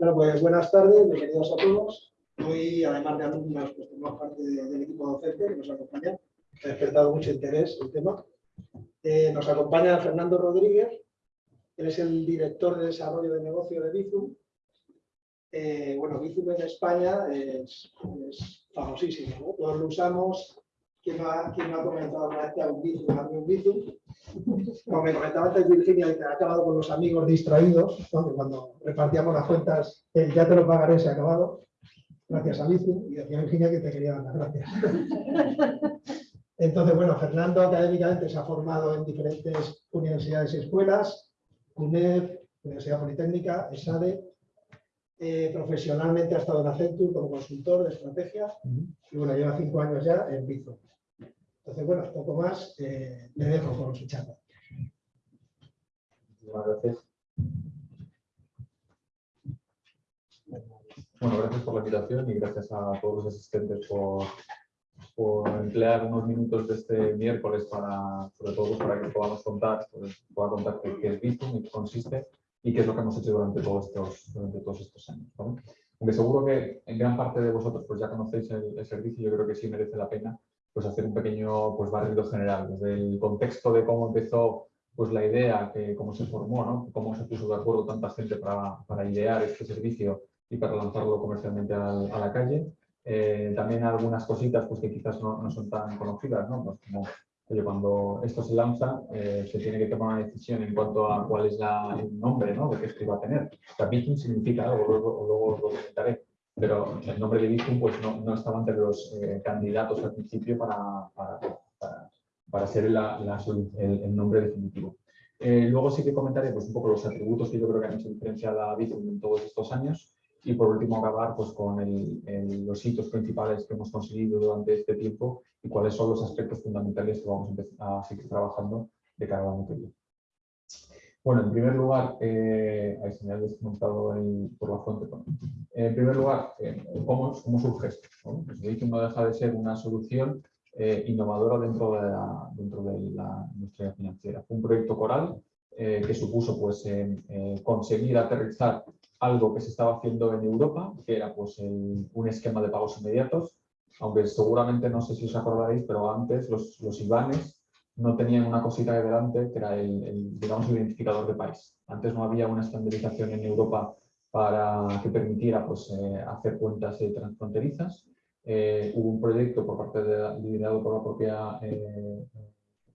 Bueno, pues buenas tardes, bienvenidos a todos. Hoy, además de alumnos, pues tenemos parte del equipo docente que nos acompaña. Ha despertado mucho interés el tema. Eh, nos acompaña Fernando Rodríguez, él es el director de desarrollo de negocio de Bizum. Eh, bueno, Bizum en España es, famosísimo, ¿no? todos lo usamos. ¿Quién no ha, quién ha comentado alguna vez que un Bizum? Como me comentaba antes Virginia, que ha acabado con los amigos distraídos, cuando repartíamos las cuentas, ya te lo pagaré, se ha acabado, gracias a Lizu, y decía Virginia que te quería dar las gracias. Entonces, bueno, Fernando académicamente se ha formado en diferentes universidades y escuelas, UNED, Universidad Politécnica, ESADE, eh, profesionalmente ha estado en Accenture como consultor de estrategia. Y bueno, lleva cinco años ya en Bizo. Entonces, bueno, poco más, eh, le dejo con su charla. Muchas gracias. Bueno, gracias por la invitación y gracias a todos los asistentes por, emplear unos minutos de este miércoles para, sobre todo, para que podamos contar, pues, pueda contar qué, es Bitum qué consiste y qué es lo que hemos hecho durante todos estos, durante todos estos años. Aunque seguro que en gran parte de vosotros pues ya conocéis el servicio, yo creo que sí merece la pena pues hacer un pequeño pues, barrido general, desde el contexto de cómo empezó pues, la idea, que, cómo se formó, ¿no? cómo se puso de acuerdo tanta gente para, para idear este servicio y para lanzarlo comercialmente a, la calle. Eh, también algunas cositas pues, que quizás no, no son tan conocidas, ¿no? Pues como oye, cuando esto se lanza, eh, se tiene que tomar una decisión en cuanto a cuál es la, el nombre ¿no? de que esto iba a tener. O significa algo, luego, luego lo comentaré pero el nombre de Bizum pues, no, no, estaba entre los eh, candidatos al principio para, para, para, ser la, el, nombre definitivo. Eh, luego sí que comentaré pues, un poco los atributos que yo creo que han hecho diferencial a Bizum en todos estos años y por último acabar pues, con los hitos principales que hemos conseguido durante este tiempo y cuáles son los aspectos fundamentales que vamos a, a seguir trabajando de cara año que viene. Bueno, en primer lugar, eh, ahí se me ha desmontado por la fuente. En primer lugar, eh, ¿cómo, surge esto? ¿no? Pues no deja de ser una solución eh, innovadora dentro de la, dentro de la industria financiera. Fue un proyecto coral eh, que supuso pues, conseguir aterrizar algo que se estaba haciendo en Europa, que era pues, un esquema de pagos inmediatos, aunque seguramente no sé si os acordaréis, pero antes los, los IBANES no tenían una cosita de delante que era el, digamos, el identificador de país. Antes no había una estandarización en Europa para que permitiera pues, eh, hacer cuentas transfronterizas. Eh, hubo un proyecto por parte de, liderado por, la propia, eh,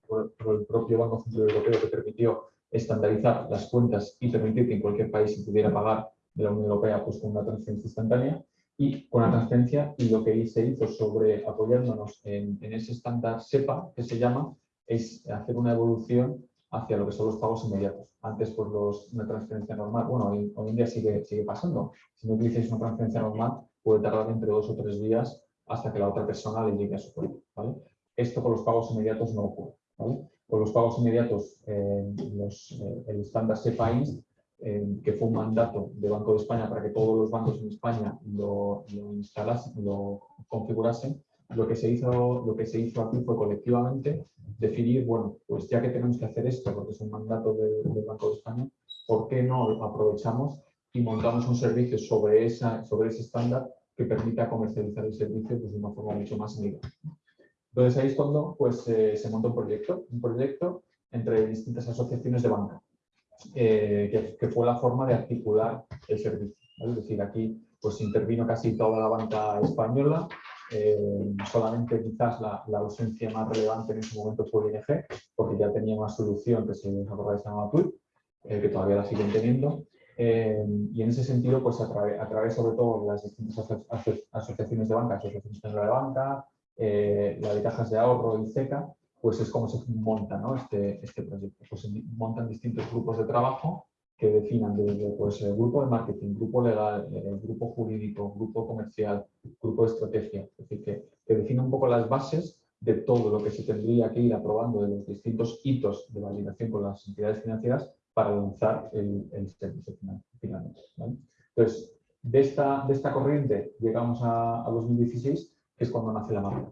por, el propio Banco Central Europeo que permitió estandarizar las cuentas y permitir que en cualquier país se pudiera pagar de la Unión Europea pues, con una transferencia instantánea y con la transferencia y lo que se hizo sobre apoyándonos en ese estándar SEPA que se llama es hacer una evolución hacia lo que son los pagos inmediatos. Antes, pues los, una transferencia normal, bueno, hoy, en día sigue, sigue pasando. Si no utilizáis una transferencia normal, puede tardar entre dos o tres días hasta que la otra persona le llegue a su cuenta. ¿vale? Esto con los pagos inmediatos no ocurre. ¿vale? Con los pagos inmediatos, eh, los, eh, el estándar SEPAINS, eh, que fue un mandato del Banco de España para que todos los bancos en España lo, lo instalasen, lo configurasen, lo que se hizo, lo que se hizo aquí fue colectivamente definir, bueno, pues ya que tenemos que hacer esto, porque es un mandato del, Banco de España, ¿por qué no aprovechamos y montamos un servicio sobre, esa, sobre ese estándar que permita comercializar el servicio pues, de una forma mucho más amigable? Entonces ahí es cuando pues, eh, se monta un proyecto, un proyecto entre distintas asociaciones de banca, eh, que, fue la forma de articular el servicio. Es decir, aquí pues intervino casi toda la banca española, eh, solamente quizás la, ausencia más relevante en ese momento fue ING, porque ya tenía una solución que se llamaba TUI, eh, que todavía la siguen teniendo. Eh, y en ese sentido, pues a, través sobre todo de las distintas asociaciones de banca, Asociación Española de Banca, la de Cajas de Ahorro y CECA, pues es como se monta ¿no? este, este proyecto. Pues se montan distintos grupos de trabajo que definan desde pues, el grupo de marketing, grupo legal, el grupo jurídico, grupo comercial, grupo de estrategia. Es decir, que, que un poco las bases de todo lo que se tendría que ir aprobando de los distintos hitos de validación con las entidades financieras para lanzar el, el servicio finalmente. Entonces, de esta, de esta corriente llegamos a, a 2016, que es cuando nace la marca.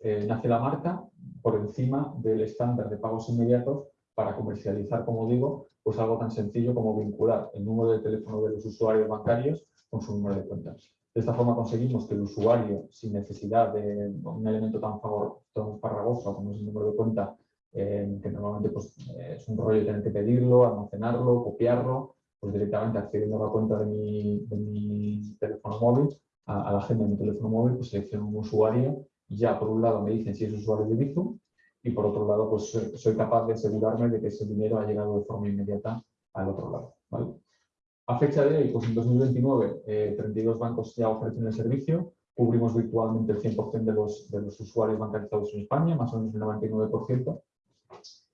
Eh, nace la marca por encima del estándar de pagos inmediatos para comercializar, como digo, pues algo tan sencillo como vincular el número de teléfono de los usuarios bancarios con su número de cuentas. De esta forma conseguimos que el usuario, sin necesidad de un elemento tan, farragoso como es el número de cuenta, eh, que normalmente pues, es un rollo tener que pedirlo, almacenarlo, copiarlo, pues directamente accediendo a la cuenta de mi, teléfono móvil, a, la agenda de mi teléfono móvil, pues selecciono un usuario y ya por un lado me dicen si es usuario de Bizum y por otro lado pues soy, capaz de asegurarme de que ese dinero ha llegado de forma inmediata al otro lado. A fecha de hoy, pues en 2029, 32 bancos ya ofrecen el servicio, cubrimos virtualmente el 100% de los, de los usuarios bancarizados en España, más o menos el 99%,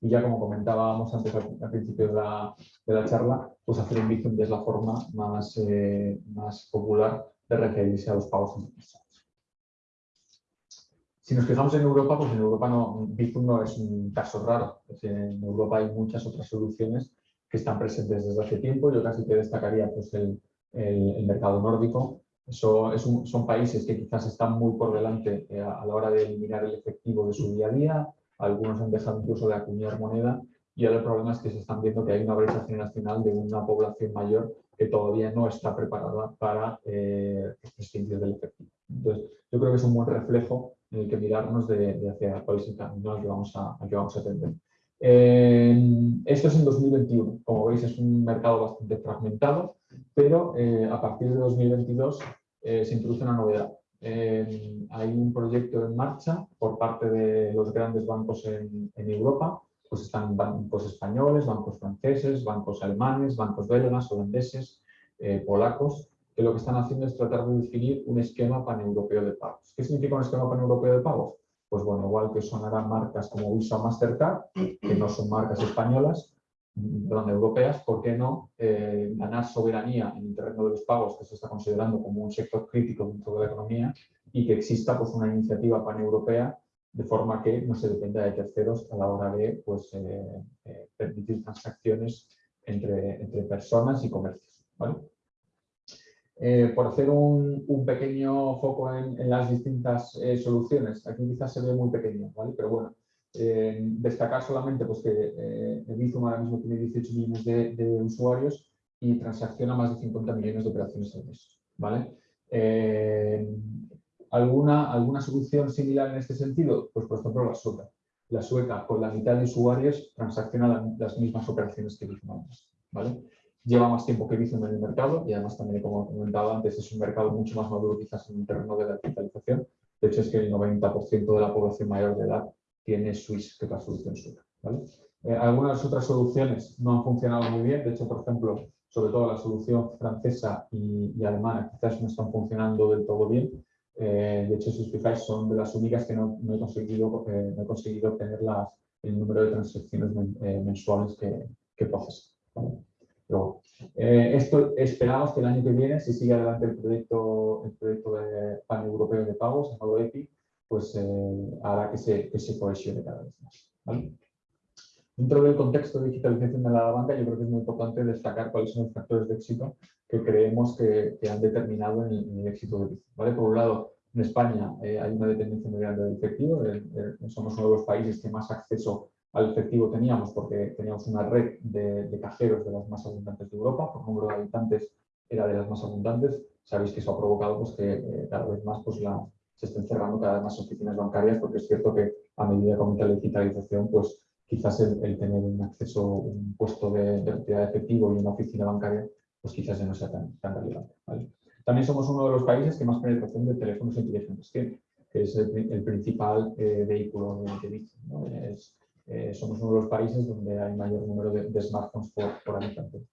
y ya como comentábamos antes al, principio de la, de la, charla, pues hacer un Bizum es la forma más, eh, más popular de referirse a los pagos internacionales. Si nos fijamos en Europa, pues en Europa no, Bizum no es un caso raro. En Europa hay muchas otras soluciones que están presentes desde hace tiempo. Yo casi que destacaría pues, el, el, mercado nórdico. Eso es son países que quizás están muy por delante eh, a la hora de eliminar el efectivo de su día a día, algunos han dejado incluso de acuñar moneda y ahora el problema es que se están viendo que hay una brecha generacional de una población mayor que todavía no está preparada para eh, prescindir del efectivo. Entonces, yo creo que es un buen reflejo en el que mirarnos de, hacia cuál es el camino que vamos a, vamos a atender. esto es en 2021. Como veis, es un mercado bastante fragmentado, pero eh, a partir de 2022 eh, se introduce una novedad hay un proyecto en marcha por parte de los grandes bancos en, Europa, pues están bancos españoles, bancos franceses, bancos alemanes, bancos belgas, holandeses, eh, polacos, lo que están haciendo es tratar de definir un esquema paneuropeo de pagos. ¿Qué significa un esquema paneuropeo de pagos? Pues bueno, igual que sonarán marcas como Visa Mastercard, que no son marcas españolas, perdón, europeas, ¿por qué no eh, ganar soberanía en el terreno de los pagos, que se está considerando como un sector crítico dentro de la economía, y que exista pues, una iniciativa paneuropea de forma que no se dependa de terceros a la hora de pues, eh, eh, permitir transacciones entre, entre, personas y comercios. Por hacer un, pequeño foco en, las distintas soluciones, aquí quizás se ve muy pequeño, ¿vale? pero bueno, eh, destacar solamente pues, que eh, Bizum ahora mismo tiene 18 millones de, usuarios y transacciona más de 50 millones de operaciones al mes. ¿vale? Eh, ¿alguna, ¿Alguna solución similar en este sentido? Pues por ejemplo la sueca. La sueca con la mitad de usuarios transacciona las mismas operaciones que Bizum. ¿vale? Lleva más tiempo que Bizum en el mercado y además también, como comentado antes, es un mercado mucho más maduro quizás en el terreno de la digitalización. De hecho, es que el 90% de la población mayor de edad tiene Swiss, que es la solución suya. Eh, algunas otras soluciones no han funcionado muy bien, de hecho, por ejemplo, sobre todo la solución francesa y, alemana quizás no están funcionando del todo bien. Eh, de hecho, si os fijáis, son de las únicas que no, he, conseguido, eh, no he conseguido obtener las, el número de transacciones mensuales que, que procesan. Pero, esto esperamos que el año que viene, si sigue adelante el proyecto, el proyecto de pan europeo de pagos, llamado EPI, pues eh, hará que se, que se cohesione cada vez más. Dentro del contexto de digitalización de la banca, yo creo que es muy importante destacar cuáles son los factores de éxito que creemos que, han determinado el, éxito de Bizum. ¿vale? Por un lado, en España eh, hay una dependencia muy grande del efectivo, somos uno de los países que más acceso al efectivo teníamos porque teníamos una red de, cajeros de las más abundantes de Europa, por número de habitantes era de las más abundantes. Sabéis que eso ha provocado pues, que eh, cada vez más pues, la, se estén cerrando cada vez más oficinas bancarias porque es cierto que a medida que aumenta la digitalización, pues quizás el, tener un acceso, un puesto de, de de efectivo y una oficina bancaria, pues quizás ya no sea tan, tan relevante. También somos uno de los países que más penetración de teléfonos inteligentes tiene, que es el, principal eh, vehículo de, de eh, somos uno de los países donde hay mayor número de, smartphones por, por, habitante.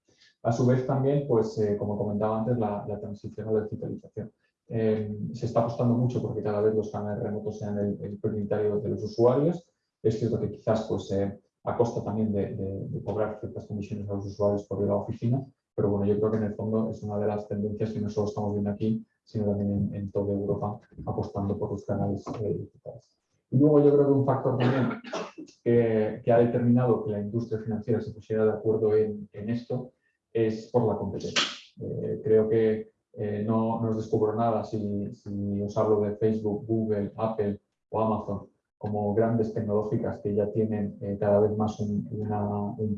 A su vez también, pues eh, como comentaba antes, la, transición a la digitalización. Eh, se está apostando mucho porque cada vez los canales remotos sean el, prioritario de los usuarios. Es cierto que quizás pues, eh, a costa también de, cobrar ciertas comisiones a los usuarios por ir a la oficina, pero bueno, yo creo que en el fondo es una de las tendencias que no solo estamos viendo aquí, sino también en, toda Europa, apostando por los canales eh, digitales. Y luego yo creo que un factor también que, ha determinado que la industria financiera se pusiera de acuerdo en, esto es por la competencia. creo que eh, no, os descubro nada si, os hablo de Facebook, Google, Apple o Amazon, como grandes tecnológicas que ya tienen eh, cada vez más un,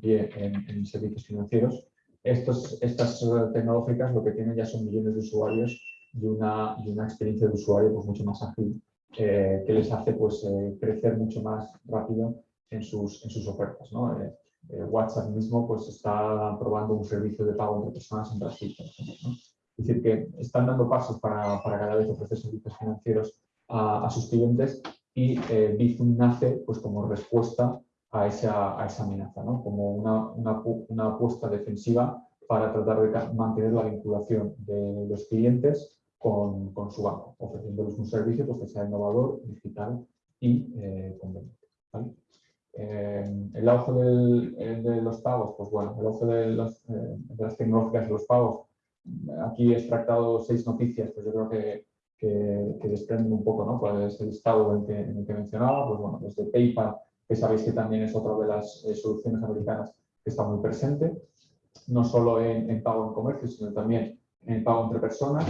pie en, servicios financieros, estas tecnológicas lo que tienen ya son millones de usuarios y una, y una experiencia de usuario pues, mucho más ágil que les hace pues, crecer mucho más rápido en sus, en sus ofertas. ¿no? WhatsApp mismo pues, está probando un servicio de pago entre personas en Brasil, Es decir, que están dando pasos para, para cada vez ofrecer servicios financieros a, a sus clientes y eh, Bizum nace pues, como respuesta a esa, a esa amenaza, ¿no? como una, una, una, apuesta defensiva para tratar de mantener la vinculación de los clientes con, con su banco, ofreciéndoles un servicio pues, que sea innovador, digital y eh, conveniente. ¿vale? Eh, el auge del, eh, de los pagos, pues bueno, el auge de, los, eh, de, las tecnológicas de los pagos, aquí he extractado seis noticias, pues yo creo que, que, que desprenden un poco, ¿no? Cuál es el estado en, que, en el que mencionaba, pues bueno, desde PayPal, que sabéis que también es otra de las soluciones americanas que está muy presente, no solo en, en, pago en comercio, sino también en pago entre personas.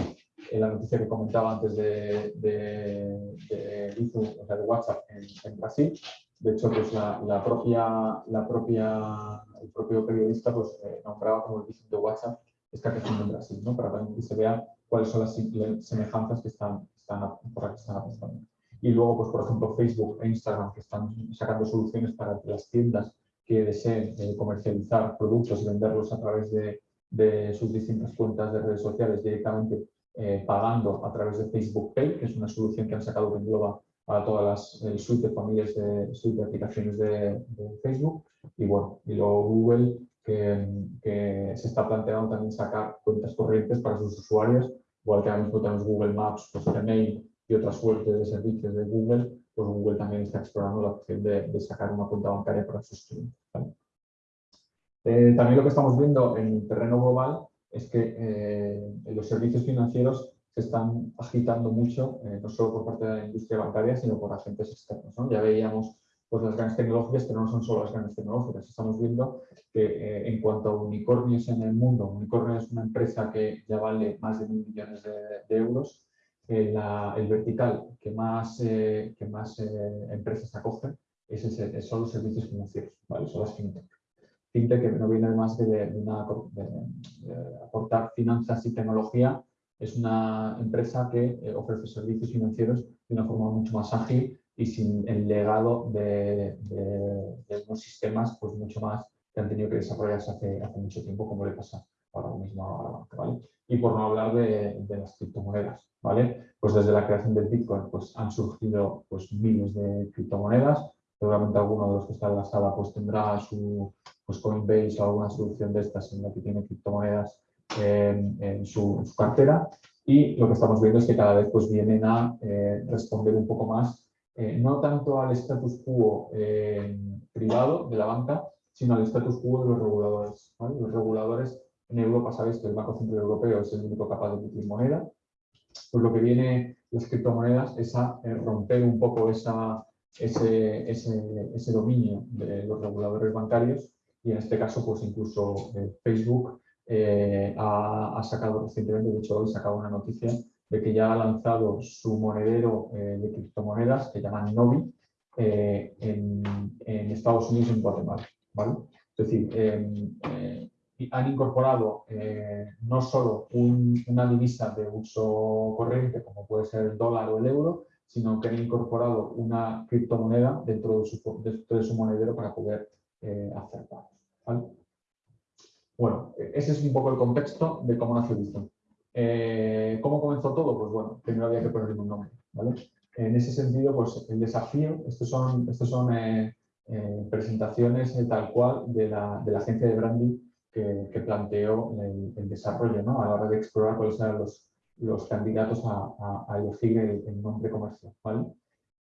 La noticia que comentaba antes de, de, de, WhatsApp en, Brasil, de hecho, pues la, propia, la propia, el propio periodista pues, eh, nombraba como el visit de WhatsApp está creciendo en Brasil, ¿no? para que se vea cuáles son las semejanzas que están, están, por que están apostando. Y luego, pues, por ejemplo, Facebook e Instagram, que están sacando soluciones para que las tiendas que deseen eh, comercializar productos y venderlos a través de, de, sus distintas cuentas de redes sociales directamente eh, pagando a través de Facebook Pay, que es una solución que han sacado que engloba para todas las suite de familias de, suite de aplicaciones de, Facebook y bueno, y luego Google que, que, se está planteando también sacar cuentas corrientes para sus usuarios, igual que ahora mismo tenemos Google Maps, pues Gmail y otras fuentes de servicios de Google, pues Google también está explorando la opción de, de sacar una cuenta bancaria para sus clientes. Eh, también lo que estamos viendo en el terreno global es que eh, los servicios financieros se están agitando mucho, eh, no solo por parte de la industria bancaria, sino por agentes externos. ¿no? Ya veíamos pues, las grandes tecnológicas, pero no son solo las grandes tecnológicas. Estamos viendo que eh, en cuanto a unicornios en el mundo, Unicornio es una empresa que ya vale más de mil millones de, euros, el vertical que más, que más empresas acogen es ese, son los servicios financieros, ¿vale? son las fintech. Fintech que no viene más de, de, una, de aportar finanzas y tecnología es una empresa que eh, ofrece servicios financieros de una forma mucho más ágil y sin el legado de, unos sistemas pues mucho más que han tenido que desarrollarse hace, hace mucho tiempo, como le pasa ahora mismo a la banca. ¿vale? Y por no hablar de, las criptomonedas, ¿vale? Pues desde la creación del Bitcoin pues, han surgido pues, miles de criptomonedas. Seguramente alguno de los que está en la sala pues, tendrá su pues, Coinbase o alguna solución de estas en la que tiene criptomonedas en, su, cartera y lo que estamos viendo es que cada vez pues, vienen a eh, responder un poco más, eh, no tanto al status quo eh, privado de la banca, sino al status quo de los reguladores. Los reguladores en Europa, sabéis que el Banco Central Europeo es el único capaz de emitir moneda, pues lo que viene las criptomonedas es a romper un poco esa, ese, ese, ese, dominio de los reguladores bancarios y en este caso pues incluso Facebook eh, ha, sacado recientemente, de hecho hoy sacado una noticia de que ya ha lanzado su monedero eh, de criptomonedas que llaman Novi eh, en, Estados Unidos y en Guatemala. ¿vale? Es decir, em, han incorporado no solo una divisa de uso corriente como puede ser el dólar o el euro, sino que han incorporado una criptomoneda dentro de su monedero para poder hacer pagos. ¿vale? Bueno, ese es un poco el contexto de cómo nació Bizum. Eh, ¿Cómo comenzó todo? Pues bueno, primero había que ponerle un nombre. En ese sentido, pues el desafío, estos son, estos son eh, eh, presentaciones tal cual de la, de la, agencia de branding que, planteó el, desarrollo ¿no? a la hora de explorar cuáles eran los, los candidatos a, a, elegir el, nombre comercial. ¿vale?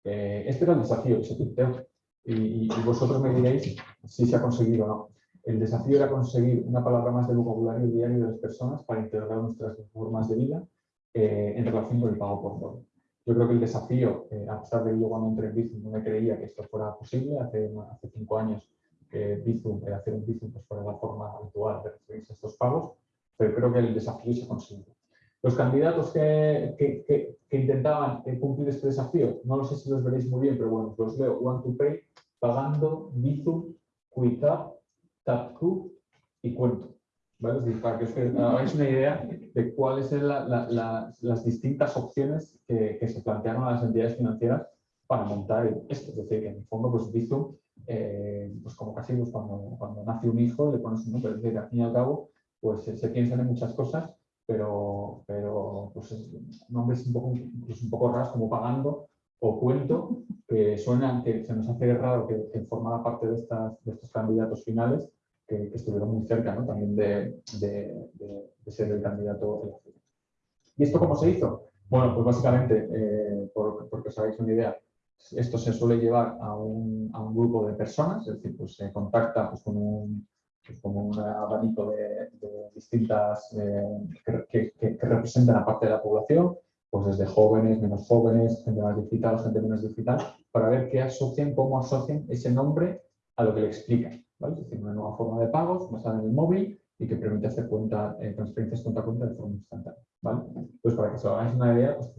este era el desafío que se planteó y, vosotros me diréis si se ha conseguido o no. El desafío era conseguir una palabra más del vocabulario diario de las personas para integrar nuestras formas de vida eh, en relación con el pago por dólar. Yo creo que el desafío, eh, a pesar de que yo cuando entré en Bizum no me creía que esto fuera posible, hace, hace cinco años que Bizum, hacer un Bizum pues fuera la forma habitual de recibirse estos pagos, pero creo que el desafío se ha conseguido. Los candidatos que, que, intentaban eh, cumplir este desafío, no lo sé si los veréis muy bien, pero bueno, los leo. One to Pay, Pagando, Bizum, QuickUp, TapQ y Cuento. ¿Vale? Es para que os hagáis una idea de cuáles eran las distintas opciones que, se plantearon a las entidades financieras para montar esto. Es decir, que en el fondo, pues Bizum, eh, pues como casi pues, cuando, cuando nace un hijo le pones un nombre. Es decir, al fin y al cabo, pues se piensan en muchas cosas pero, pero pues, nombres un poco, pues, un poco raros como pagando o cuento, que suenan, que se nos hace raro que, que formara parte de, estas, de estos candidatos finales, que, estuvieron muy cerca ¿no? también de, de, de, ser el candidato ¿Y esto cómo se hizo? Bueno, pues básicamente, eh, por, porque os hagáis una idea, esto se suele llevar a un, a un grupo de personas, es decir, pues se contacta pues, con un, como un abanico de, distintas eh, que, que, representan a parte de la población, pues desde jóvenes, menos jóvenes, gente más digital, gente menos digital, para ver qué asocian, cómo asocian ese nombre a lo que le explican. ¿vale? Es decir, una nueva forma de pagos basada en el móvil y que permite hacer cuenta, eh, transferencias cuenta a cuenta de forma instantánea. ¿vale? Pues para que os hagáis una idea, pues,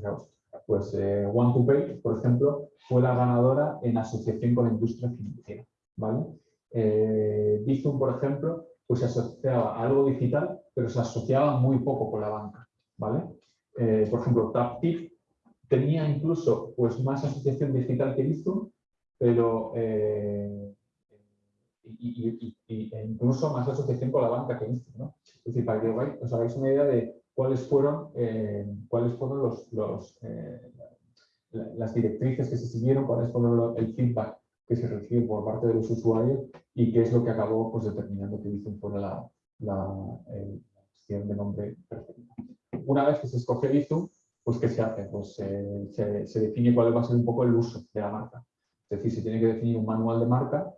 pues eh, One2Pay, por ejemplo, fue la ganadora en asociación con la industria financiera. ¿vale? Eh, Bizum, por ejemplo, pues se asociaba a algo digital, pero se asociaba muy poco con la banca. ¿vale? Eh, por ejemplo, TapTip tenía incluso pues, más asociación digital que Bizum, pero eh, y, e incluso más asociación con la banca que Bizum. ¿no? Es decir, para que os hagáis una idea de cuáles fueron, eh, cuáles fueron los, las directrices que se siguieron, cuáles fueron el feedback que se recibe por parte de los usuarios y qué es lo que acabó pues, determinando que Bizum fuera la, la, de nombre preferida. Una vez que se escoge Bizum, pues ¿qué se hace? Pues se, se, define cuál va a ser un poco el uso de la marca. Es decir, se tiene que definir un manual de marca,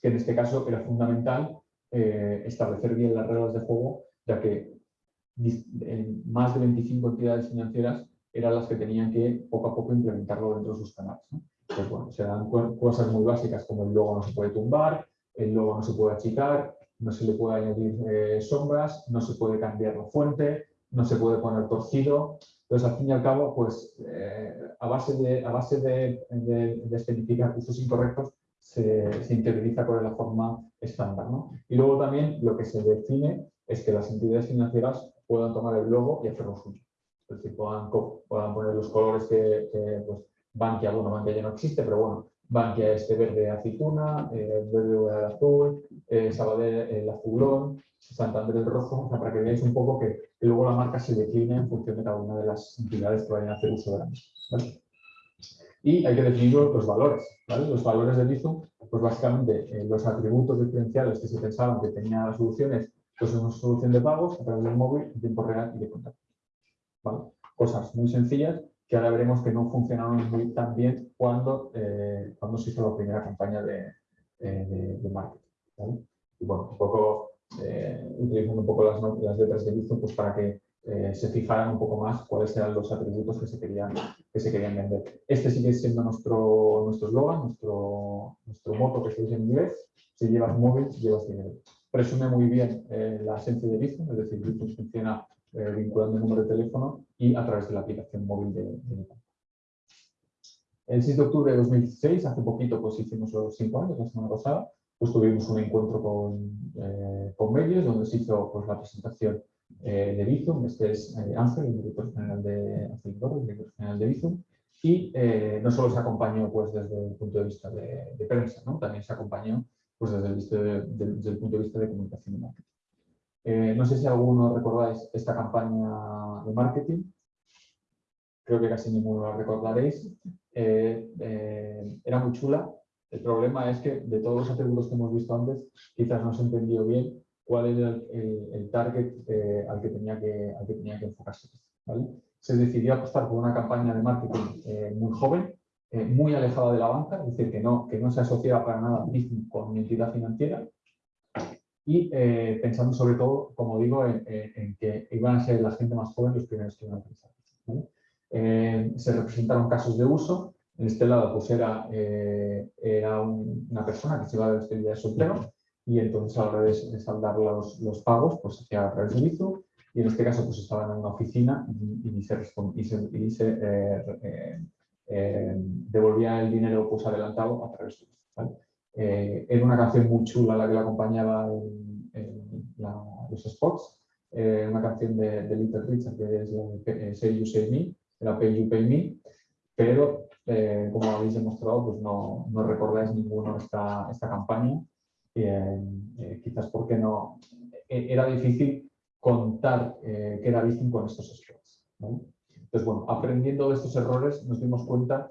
que en este caso era fundamental eh, establecer bien las reglas de juego, ya que más de 25 entidades financieras eran las que tenían que poco a poco implementarlo dentro de sus canales. Pues se dan cosas muy básicas como el logo no se puede tumbar, el logo no se puede achicar, no se le puede añadir eh, sombras, no se puede cambiar la fuente, no se puede poner torcido. Entonces, al fin y al cabo, pues eh, a base de, a base de, de, especificar usos incorrectos, se, se interioriza con la forma estándar. ¿no? Y luego también lo que se define es que las entidades financieras puedan tomar el logo y hacerlo suyo. Es decir, puedan, poner los colores que, que pues, Bankia, bueno, Bankia ya no existe, pero bueno, Bankia este verde aceituna, eh, verde azul, eh, el azulón, Santander el rojo, para que veáis un poco que, luego la marca se decline en función de cada una de las entidades que vayan a hacer uso de la misma. Y hay que definir los valores. Los valores de Bizum, pues básicamente eh, los atributos diferenciales que se pensaban que tenían las soluciones, pues una solución de pagos a través del móvil, en tiempo real y de contacto. Cosas muy sencillas que ahora veremos que no funcionaron muy tan bien cuando, eh, cuando se hizo la primera campaña de, eh, de, marketing. Y bueno, un poco eh, utilizando un poco las, las letras de Bizum pues para que se fijaran un poco más cuáles eran los atributos que se querían, que se querían vender. Este sigue siendo nuestro nuestro nuestro, nuestro moto que se dice en inglés, si llevas móvil, llevas dinero. Presume muy bien la esencia de Bizum, es decir, Bizum funciona eh, vinculando el número de teléfono y a través de la aplicación móvil de, de El 6 de octubre de 2016, hace poquito, pues hicimos los cinco años, la semana pasada, pues tuvimos un encuentro con, eh, con medios donde se hizo pues, la presentación eh, de Bizum, este es Ángel, el director general de director general de Bizum, y no solo se acompañó pues, desde el punto de vista de, de prensa, ¿no? también se acompañó pues, desde, el, desde el punto de vista de comunicación y marketing. Eh, no sé si alguno recordáis esta campaña de marketing. Creo que casi ninguno la recordaréis. Eh, eh, era muy chula. El problema es que de todos los atributos que hemos visto antes, quizás no se entendió bien cuál era el, target al, que tenía que, al que tenía que enfocarse. Se decidió apostar por una campaña de marketing muy joven, muy alejada de la banca, es decir, que no, que no se asociaba para nada con mi entidad financiera, y eh, pensando sobre todo, como digo, en, que iban a ser la gente más joven los primeros que iban a pensar. Eh, se representaron casos de uso. En este lado pues era, eh, era una persona que se iba a despedida de soltero y entonces a la hora de, saldar los, los, pagos pues hacía a través de Bizum y en este caso pues estaban en una oficina y, se, devolvía el dinero pues adelantado a través de esto. era una canción muy chula la que la acompañaba en, los spots, una canción de, Little Richard que es la Say You Say Me, la Pay You Pay Me, pero como habéis demostrado pues no, no recordáis ninguno esta, esta campaña, quizás porque no, era difícil contar eh, que era Bizum con estos spots. Entonces, bueno, aprendiendo de estos errores nos dimos cuenta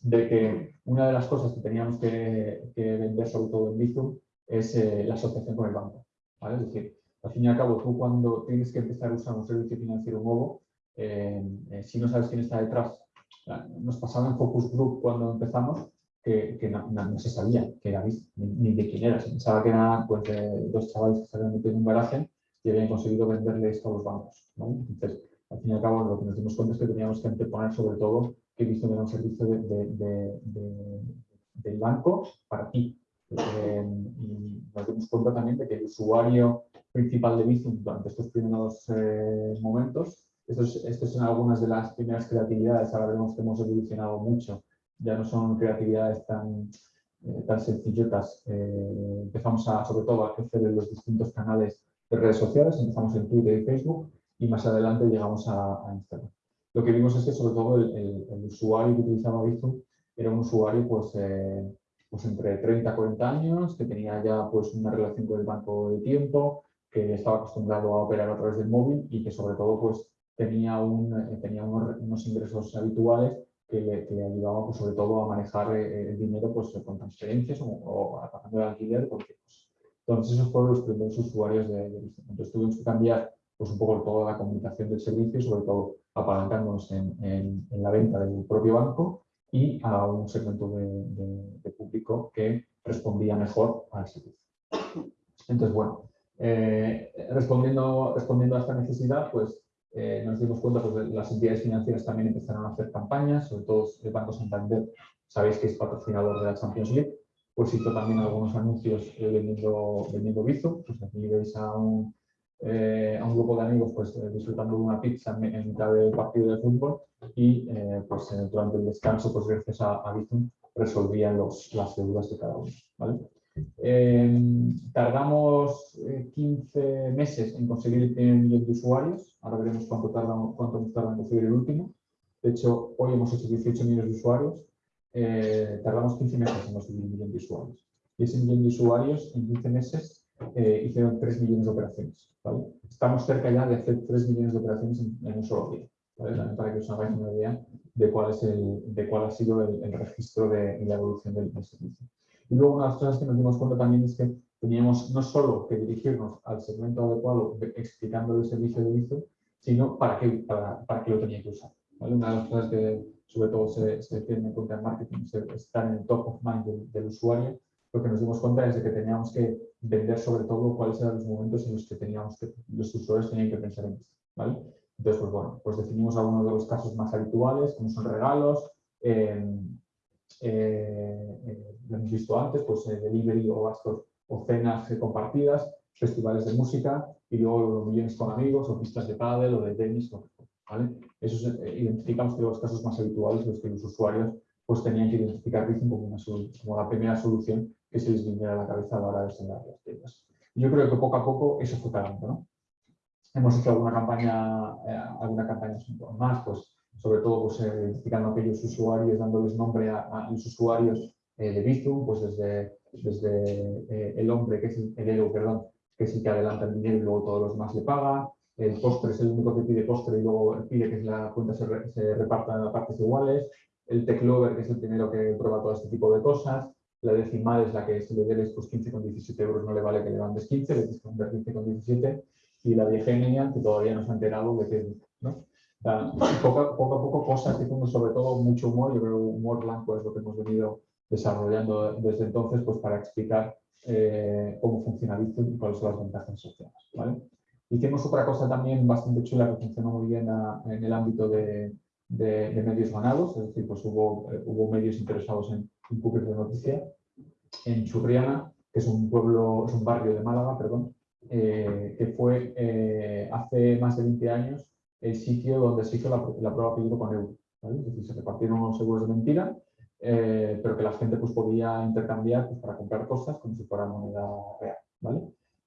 de que una de las cosas que teníamos que, vender, sobre todo en Bizum, es eh, la asociación con el banco. Es decir, al fin y al cabo, tú cuando tienes que empezar a usar un servicio financiero nuevo, eh, si no sabes quién está detrás, nos pasaba en Focus Group cuando empezamos, que, no, se sabía que era Bizum, ni, de quién era. Se pensaba que eran pues, dos chavales que se habían metido en un garaje y habían conseguido venderle esto a los bancos. Entonces, al fin y al cabo, lo que nos dimos cuenta es que teníamos que anteponer sobre todo que Bizum era un servicio de, del banco para ti. Eh, y nos dimos cuenta también de que el usuario principal de Bizum durante estos primeros eh, momentos, estas son algunas de las primeras creatividades, ahora vemos que hemos evolucionado mucho, ya no son creatividades tan, eh, tan sencillotas, empezamos a, sobre todo a crecer en los distintos canales de redes sociales, empezamos en Twitter y Facebook y más adelante llegamos a, Instagram. Lo que vimos es que sobre todo el, usuario que utilizaba Bizum era un usuario pues, eh, pues entre 30 y 40 años, que tenía ya pues una relación con el banco de tiempo, que estaba acostumbrado a operar a través del móvil y que sobre todo pues tenía, un, eh, tenía unos, ingresos habituales que le, que ayudaban pues, sobre todo a manejar eh, el dinero pues, con transferencias o, pagando el alquiler, porque pues, entonces, esos fueron los primeros usuarios de, de Entonces, tuvimos que cambiar pues, un poco toda la comunicación del servicio, sobre todo apalancándonos en, en, la venta del propio banco y a un segmento de, público que respondía mejor al servicio. Entonces, bueno, eh, respondiendo, respondiendo a esta necesidad, pues eh, nos dimos cuenta pues, las entidades financieras también empezaron a hacer campañas, sobre todo el Banco Santander, sabéis que es patrocinador de la Champions League, pues hizo también algunos anuncios eh, vendiendo, vendiendo Bizo. Pues aquí veis a un, eh, a un grupo de amigos pues, eh, disfrutando de una pizza en, mitad del partido de fútbol y pues, durante el descanso, pues gracias a, a resolvían los, las deudas de cada uno. ¿vale? tardamos 15 meses en conseguir el primer millón de usuarios, ahora veremos cuánto, tarda, cuánto nos tarda en conseguir el último. De hecho, hoy hemos hecho 18 millones de usuarios eh, tardamos 15 meses en conseguir un millón de usuarios. Y ese millón de usuarios en 15 meses eh, hicieron 3 millones de operaciones. Estamos cerca ya de hacer 3 millones de operaciones en, un solo día. para que os hagáis una idea de cuál, es el, de cuál ha sido el, registro de, la evolución del, servicio. Y luego una de las cosas que nos dimos cuenta también es que teníamos no solo que dirigirnos al segmento adecuado explicando el servicio de vicio, sino para qué, para, para qué lo tenía que usar. Una de las cosas que sobre todo se, se tiene en cuenta en marketing, estar en el top of mind del, usuario, lo que nos dimos cuenta es de que teníamos que vender sobre todo cuáles eran los momentos en los que teníamos que, los usuarios tenían que pensar en esto. ¿vale? Entonces, pues bueno, pues definimos algunos de los casos más habituales, como son regalos, eh, eh, lo hemos visto antes, pues eh, delivery o gastos o cenas compartidas, festivales de música y luego millones con amigos o pistas de pádel o de tenis, ¿vale? Eso eh, identificamos que los casos más habituales los que los usuarios pues, tenían que identificar Bizum como, como la primera solución que se les viniera a la cabeza a la hora de sembrar las tiendas. yo creo que poco a poco eso fue cambiando. ¿no? Hemos hecho alguna campaña, eh, alguna campaña más, pues sobre todo pues, eh, identificando a aquellos usuarios, dándoles nombre a, los usuarios de Bizum, pues desde, desde el hombre, que es el, el perdón, que el que adelanta el dinero y luego todos los más le pagan, el postre es el único que pide postre y luego pide que la cuenta se, reparta en partes iguales, el tech lover, que es el primero que prueba todo este tipo de cosas, la decimal es la que si le debes pues 15 con 17 euros no le vale que le mandes 15, le tienes que mandar 15 con 17, y la viegenia, que todavía no se ha enterado de que, ¿no? poco, a poco cosas que tengo sobre todo mucho humor, yo creo que humor blanco es lo que hemos venido desarrollando desde entonces pues para explicar eh, cómo funciona Bitcoin y cuáles son las ventajas sociales. ¿vale? Hicimos otra cosa también bastante chula que funcionó muy bien en el ámbito de, medios ganados, es decir, pues hubo, eh, hubo medios interesados en, cubrir de noticia. En Churriana, que es un pueblo, es un barrio de Málaga, perdón, eh, que fue hace más de 20 años el sitio donde se hizo la, la prueba peligro con euro. Es decir, se repartieron unos seguros de mentira, pero que la gente pues, podía intercambiar pues, para comprar cosas como si fuera moneda real. ¿vale?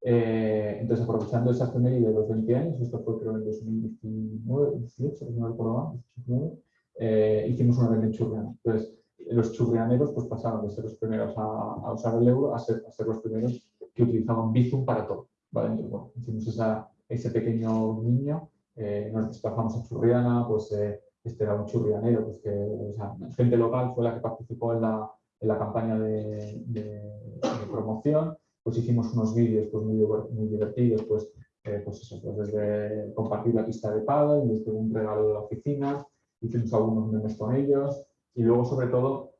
entonces, aprovechando esa efeméride de los 20 años, esto fue creo en 2019, 18, no recuerdo mal, 2019, eh, hicimos una venta en Churriana. Entonces, los churrianeros pues, pasaron de ser los primeros a, usar el euro a ser, a ser, los primeros que utilizaban Bizum para todo. ¿vale? Entonces, bueno, hicimos esa, ese pequeño niño, eh, nos desplazamos a Churriana, pues eh, este era un churrianero, pues que o sea, gente local fue la que participó en la, en la campaña de, de, promoción, pues hicimos unos vídeos pues, muy, muy divertidos, pues, eh, pues eso, pues desde compartir la pista de paddle, desde un regalo de la oficina, hicimos algunos memes con ellos y luego sobre todo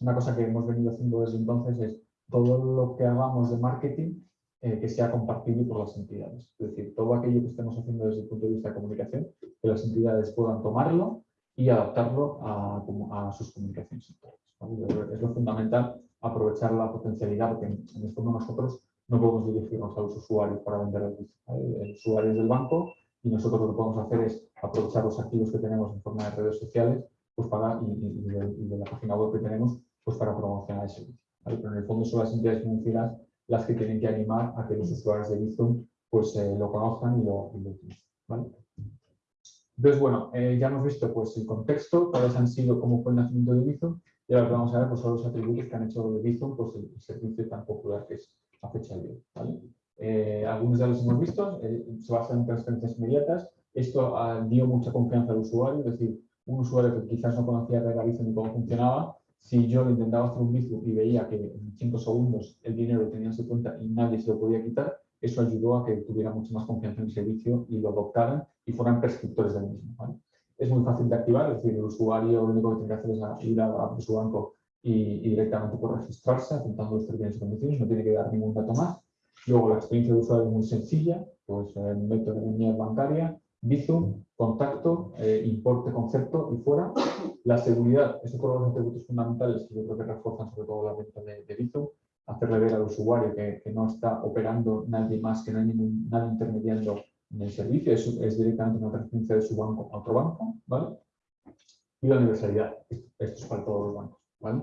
una cosa que hemos venido haciendo desde entonces es todo lo que hagamos de marketing eh, que sea compartido por las entidades. Es decir, todo aquello que estemos haciendo desde el punto de vista de comunicación, que las entidades puedan tomarlo y adaptarlo a, sus comunicaciones Es lo fundamental aprovechar la potencialidad, porque en, el fondo nosotros no podemos dirigirnos a los usuarios para vender el, el usuario del banco y nosotros lo que podemos hacer es aprovechar los activos que tenemos en forma de redes sociales pues para, y, de, la página web que tenemos pues para promocionar el servicio. Pero en el fondo son las entidades financieras las que tienen que animar a que los usuarios de Bizum pues, eh, lo conozcan y lo, utilicen. Entonces, bueno, eh, ya hemos visto pues, el contexto, cuáles han sido, cómo fue el nacimiento de Bizum, y ahora vamos a ver pues, son los atributos que han hecho de Bizum pues, el, servicio tan popular que es a fecha de hoy. ¿vale? Eh, algunos ya los hemos visto, eh, se basan en transferencias inmediatas. Esto ah, dio mucha confianza al usuario, es decir, un usuario que quizás no conocía Regavizo ni cómo funcionaba, si yo intentaba hacer un Bizum y veía que en 5 segundos el dinero tenía en su cuenta y nadie se lo podía quitar, eso ayudó a que tuviera mucha más confianza en el servicio y lo adoptaran y fueran prescriptores del mismo. Es muy fácil de activar, es decir, el usuario lo único que tiene que hacer es ir a, su banco y, directamente por registrarse, apuntando los términos y condiciones, no tiene que dar ningún dato más Luego la experiencia de usuario es muy sencilla, pues eh, meto en mi bancaria, Bizum, contacto, eh, importe, concepto y fuera. La seguridad, es otro de los atributos fundamentales que yo creo que refuerzan sobre todo la venta de, de Bizum, hacerle ver al usuario que, que, no está operando nadie más, que no hay ningún, nada intermediando en el servicio, es, es directamente una transferencia de su banco a otro banco, ¿vale? Y la universalidad, esto, es para todos los bancos, ¿vale?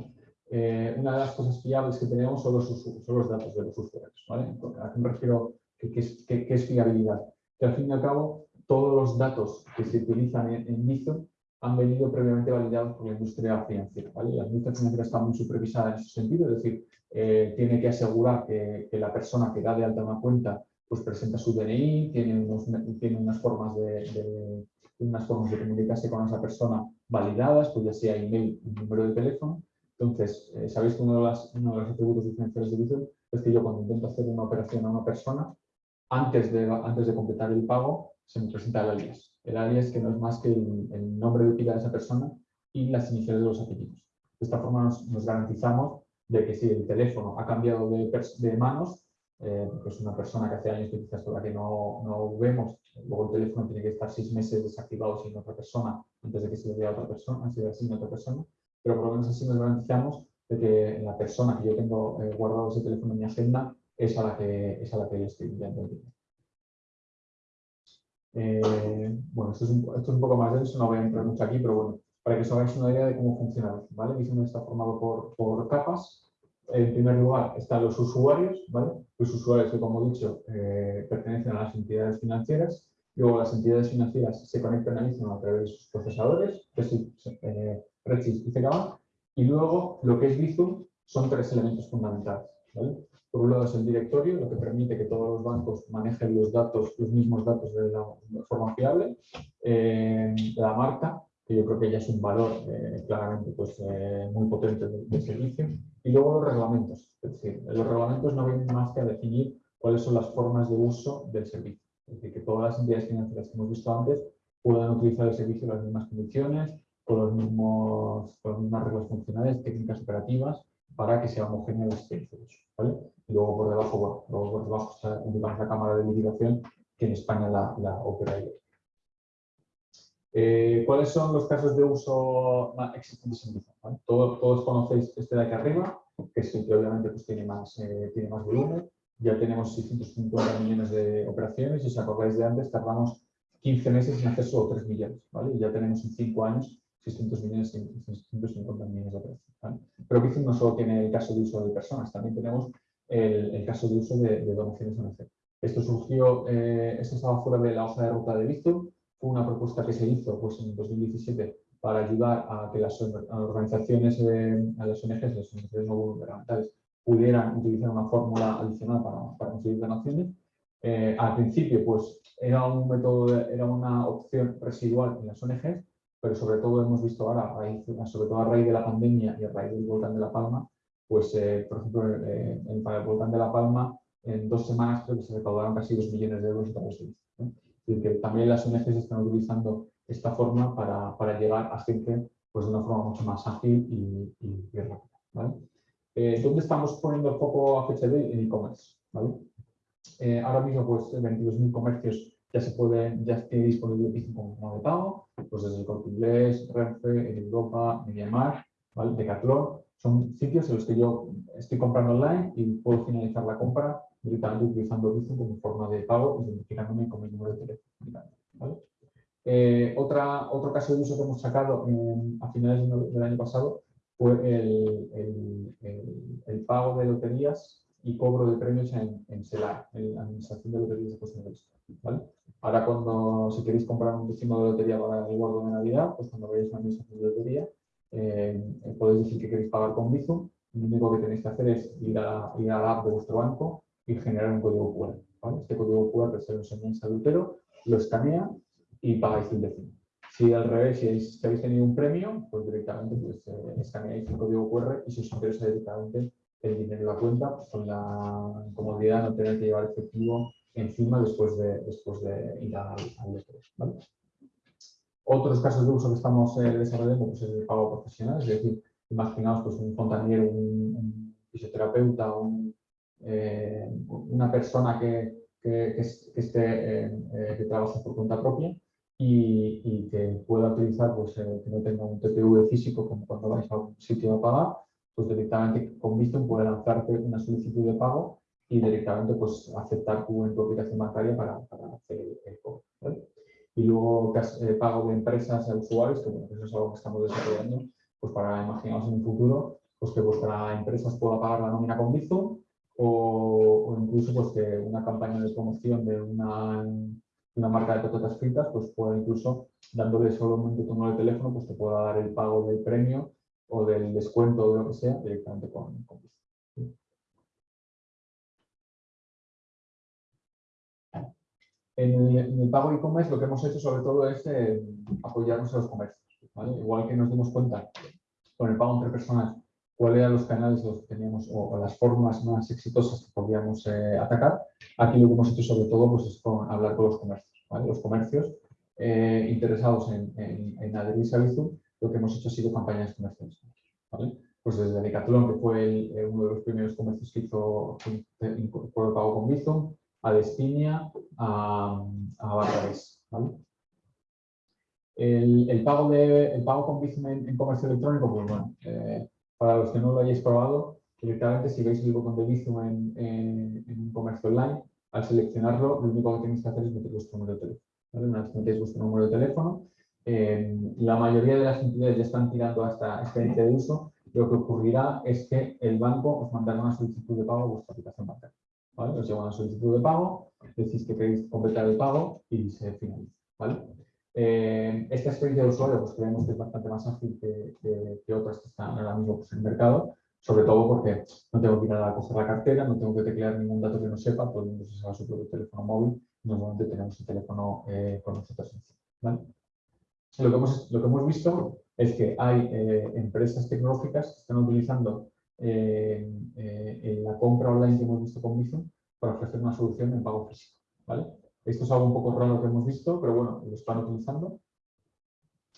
Eh, una de las cosas fiables que tenemos son los, son los datos de los usuarios. ¿vale? ¿A qué me refiero? ¿Qué, es, es, fiabilidad? Que al fin y al cabo, todos los datos que se utilizan en, en han venido previamente validados por la industria financiera. La industria financiera está muy supervisada en ese sentido, es decir, eh, tiene que asegurar que, que, la persona que da de alta una cuenta pues presenta su DNI, tiene, unas, formas de, comunicarse con esa persona validadas, pues ya sea email, número de teléfono, entonces, eh, sabéis que uno de, los atributos diferenciales de Bizum es que yo cuando intento hacer una operación a una persona, antes de, antes de completar el pago, se me presenta el alias. El alias que no es más que el, nombre de pila de esa persona y las iniciales de los apellidos. De esta forma nos, garantizamos de que si el teléfono ha cambiado de, manos, eh, porque es una persona que hace años que quizás la que no, no vemos, luego el teléfono tiene que estar seis meses desactivado sin otra persona antes de que se le dé a otra persona, se le asigne a otra persona, pero por lo menos así nos garantizamos de que la persona que yo tengo eh, guardado ese teléfono en mi agenda es a la que, es a la que le estoy enviando el eh, bueno, esto es, un, esto es, un, poco más denso, no voy a entrar mucho aquí, pero bueno, para que os hagáis una idea de cómo funciona. ¿vale? Bizum está formado por, capas. En primer lugar están los usuarios, ¿vale? los usuarios que, como he dicho, eh, pertenecen a las entidades financieras. Luego las entidades financieras se conectan a Bizum a través de sus procesadores, eh, y CKB. Y luego lo que es Bizum son tres elementos fundamentales. Por un lado es el directorio, lo que permite que todos los bancos manejen los datos, los mismos datos de la forma fiable. Eh, la marca, que yo creo que ya es un valor eh, claramente pues, eh, muy potente del servicio. Y luego los reglamentos. Es decir, los reglamentos no vienen más que a definir cuáles son las formas de uso del servicio. Es decir, que todas las entidades financieras que hemos visto antes puedan utilizar el servicio en las mismas condiciones, con, los mismos, con las mismas reglas funcionales, técnicas operativas, para que sea homogéneo el experiencia ¿vale? Y luego por debajo, bueno, luego por debajo está la cámara de liquidación, que en España la, la opera eh, ¿Cuáles son los casos de uso existentes en Bizum? Todos, todos, conocéis este de aquí arriba, que sí que obviamente pues, tiene, más, eh, tiene más volumen. ya tenemos 650 millones de operaciones y si os acordáis de antes, tardamos 15 meses en hacer solo 3 millones, ¿vale? Y ya tenemos en 5 años 600 millones, 650 millones de operaciones. Pero Bizum no solo tiene el caso de uso de personas, también tenemos el, caso de uso de, donaciones ONG. Esto surgió, eh, esto estaba fuera de la hoja de ruta de Bizum, fue una propuesta que se hizo pues, en 2017 para ayudar a que las organizaciones, eh, a las ONGs, las organizaciones no gubernamentales, pudieran utilizar una fórmula adicional para, para conseguir donaciones. Eh, al principio, pues, era un método, era una opción residual en las ONGs, pero sobre todo hemos visto ahora, sobre todo a raíz de la pandemia y a raíz del volcán de La Palma, pues, eh, por ejemplo, eh, para el volcán de La Palma, en dos semanas creo que se recaudaron casi dos millones de euros para los Es que también las ONGs están utilizando esta forma para, para llegar a gente pues, de una forma mucho más ágil y, y, rápida. ¿vale? Eh, ¿Dónde estamos poniendo el foco a fecha de En e-commerce. ¿vale? Eh, ahora mismo, pues 22.000 comercios ya se puede, ya tiene disponible Bizum como de pago, pues desde el Corte Inglés, Renfe, Europa, MediaMarkt, ¿vale? Decathlon, son sitios en los que yo estoy comprando online y puedo finalizar la compra directamente utilizando Bizum como forma de pago, identificándome con mi número de teléfono. ¿vale? Eh, otra, otro caso de uso que hemos sacado a finales del año pasado fue el, el, pago de loterías y cobro de premios en, en en la Administración de Loterías de Cuestión ¿vale? Ahora cuando, si queréis comprar un décimo de lotería para el guardo de Navidad, pues cuando veáis una administración de lotería, eh, podéis decir que queréis pagar con Bizum, lo único que tenéis que hacer es ir a, ir a la app de vuestro banco y generar un código QR. ¿vale? Este código QR se lo enseña en adultero, lo escanea y pagáis el décimo. Si al revés, si habéis, tenido un premio, pues directamente pues, eh, escaneáis el código QR y si os interesa directamente el dinero en la cuenta, con la comodidad de no tener que llevar efectivo encima después de, después de ir al, al Otros casos de uso que estamos eh, desarrollando pues, es el pago profesional, es decir, imaginaos pues, un fontanero, un, fisioterapeuta, eh, una persona que, que, esté, que trabaje por cuenta propia y, que pueda utilizar, pues eh, que no tenga un TPV físico como cuando vais a un sitio a pagar, pues directamente con Bizum puede lanzarte una solicitud de pago y directamente pues aceptar tu, tu aplicación bancaria para, para hacer el pago. Y luego eh, pago de empresas a usuarios, que bueno, eso es algo que estamos desarrollando, pues para imaginaros en un futuro, pues que vuestra empresa pueda pagar la nómina con Bizum o, incluso pues que una campaña de promoción de una una marca de patatas fritas, pues puede incluso, dándole solamente tu número de teléfono, pues te pueda dar el pago del premio o del descuento o de lo que sea directamente con, con En el, pago e-commerce lo que hemos hecho sobre todo es eh, apoyarnos a los comercios. Igual que nos dimos cuenta con el pago entre personas cuáles eran los canales que teníamos o, las formas más exitosas que podíamos eh, atacar. Aquí lo que hemos hecho sobre todo pues, es hablar con los comercios. Los comercios eh, interesados en, en, adherirse a Bizum, lo que hemos hecho ha sido campañas comerciales. Pues desde Decathlon, que fue eh, uno de los primeros comercios que hizo por el pago con Bizum, a Despiña, a, a El, pago de, el pago con Bizum en, comercio electrónico, pues bueno, para los que no lo hayáis probado, directamente si veis el botón de Bizum en, un comercio online, al seleccionarlo, lo único que tenéis que hacer es meter vuestro número de teléfono. Metéis vuestro número de teléfono, eh, la mayoría de las entidades ya están tirando a esta experiencia de uso. Lo que ocurrirá es que el banco os mandará una solicitud de pago a vuestra aplicación bancaria. Os llega una solicitud de pago, decís que queréis completar el pago y se finaliza. Eh, esta experiencia de usuario pues, creemos que es bastante más ágil que, otras que están ahora mismo pues, en el mercado, sobre todo porque no tengo que ir a coger la cartera, no tengo que teclear ningún dato que no sepa, todo el su propio teléfono móvil, normalmente tenemos el teléfono eh, con nosotros. ¿vale? Lo, que hemos, lo que hemos visto es que hay eh, empresas tecnológicas que están utilizando la compra online que hemos visto con Bizum para ofrecer una solución en pago físico. ¿vale? Esto es algo un poco raro que hemos visto, pero bueno, lo están utilizando.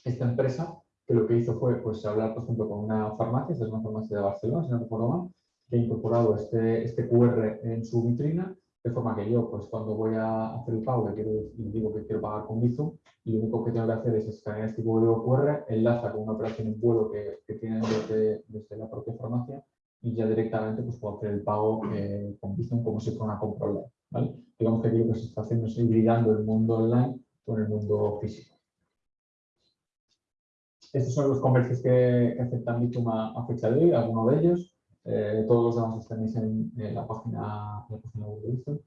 Esta empresa que lo que hizo fue pues, hablar, por ejemplo, con una farmacia, esta es una farmacia de Barcelona, si no recuerdo mal, que ha incorporado este, este QR en su vitrina, de forma que yo, pues cuando voy a hacer el pago, quiero, y digo que quiero pagar con Bizum, y lo único que tengo que hacer es escanear este código QR, enlaza con una operación en vuelo que, que tiene desde, desde, la propia farmacia, y ya directamente pues, puedo hacer el pago eh, con Bizum como si fuera una compra online. ¿vale? Digamos que lo que se está haciendo es hibridando el mundo online con el mundo físico. Estos son los comercios que, aceptan Bizum a, fecha de hoy, algunos de ellos. Eh, todos los demás los tenéis en, en la página web de Bizum.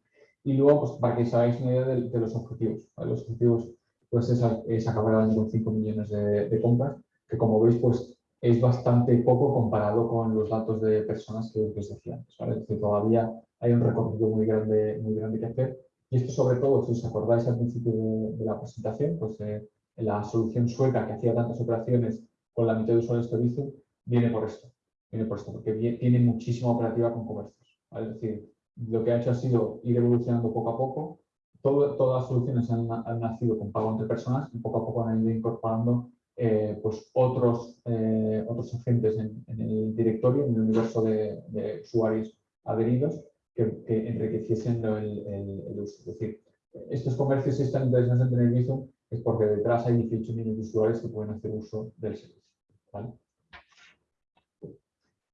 Y luego, pues, para que os hagáis una idea de, los objetivos. Los objetivos pues, es, acabar el año con 5 millones de, compras, que como veis, pues es bastante poco comparado con los datos de personas que, os decía antes. ¿vale? Es decir, todavía hay un recorrido muy grande, muy grande que hacer. Y esto sobre todo, si os acordáis al principio de, la presentación, pues eh, la solución sueca que hacía tantas operaciones con la mitad de usuarios que visto, viene por esto. Viene por esto, porque tiene muchísima operativa con comercios. Es decir, lo que ha hecho ha sido ir evolucionando poco a poco. todas las soluciones han, nacido con pago entre personas y poco a poco han ido incorporando eh, pues otros, eh, otros agentes en, el directorio, en el universo de, usuarios adheridos que, enriqueciesen el, uso. Es decir, estos comercios si están interesados en tener Visum es porque detrás hay 18 millones de usuarios que pueden hacer uso del servicio.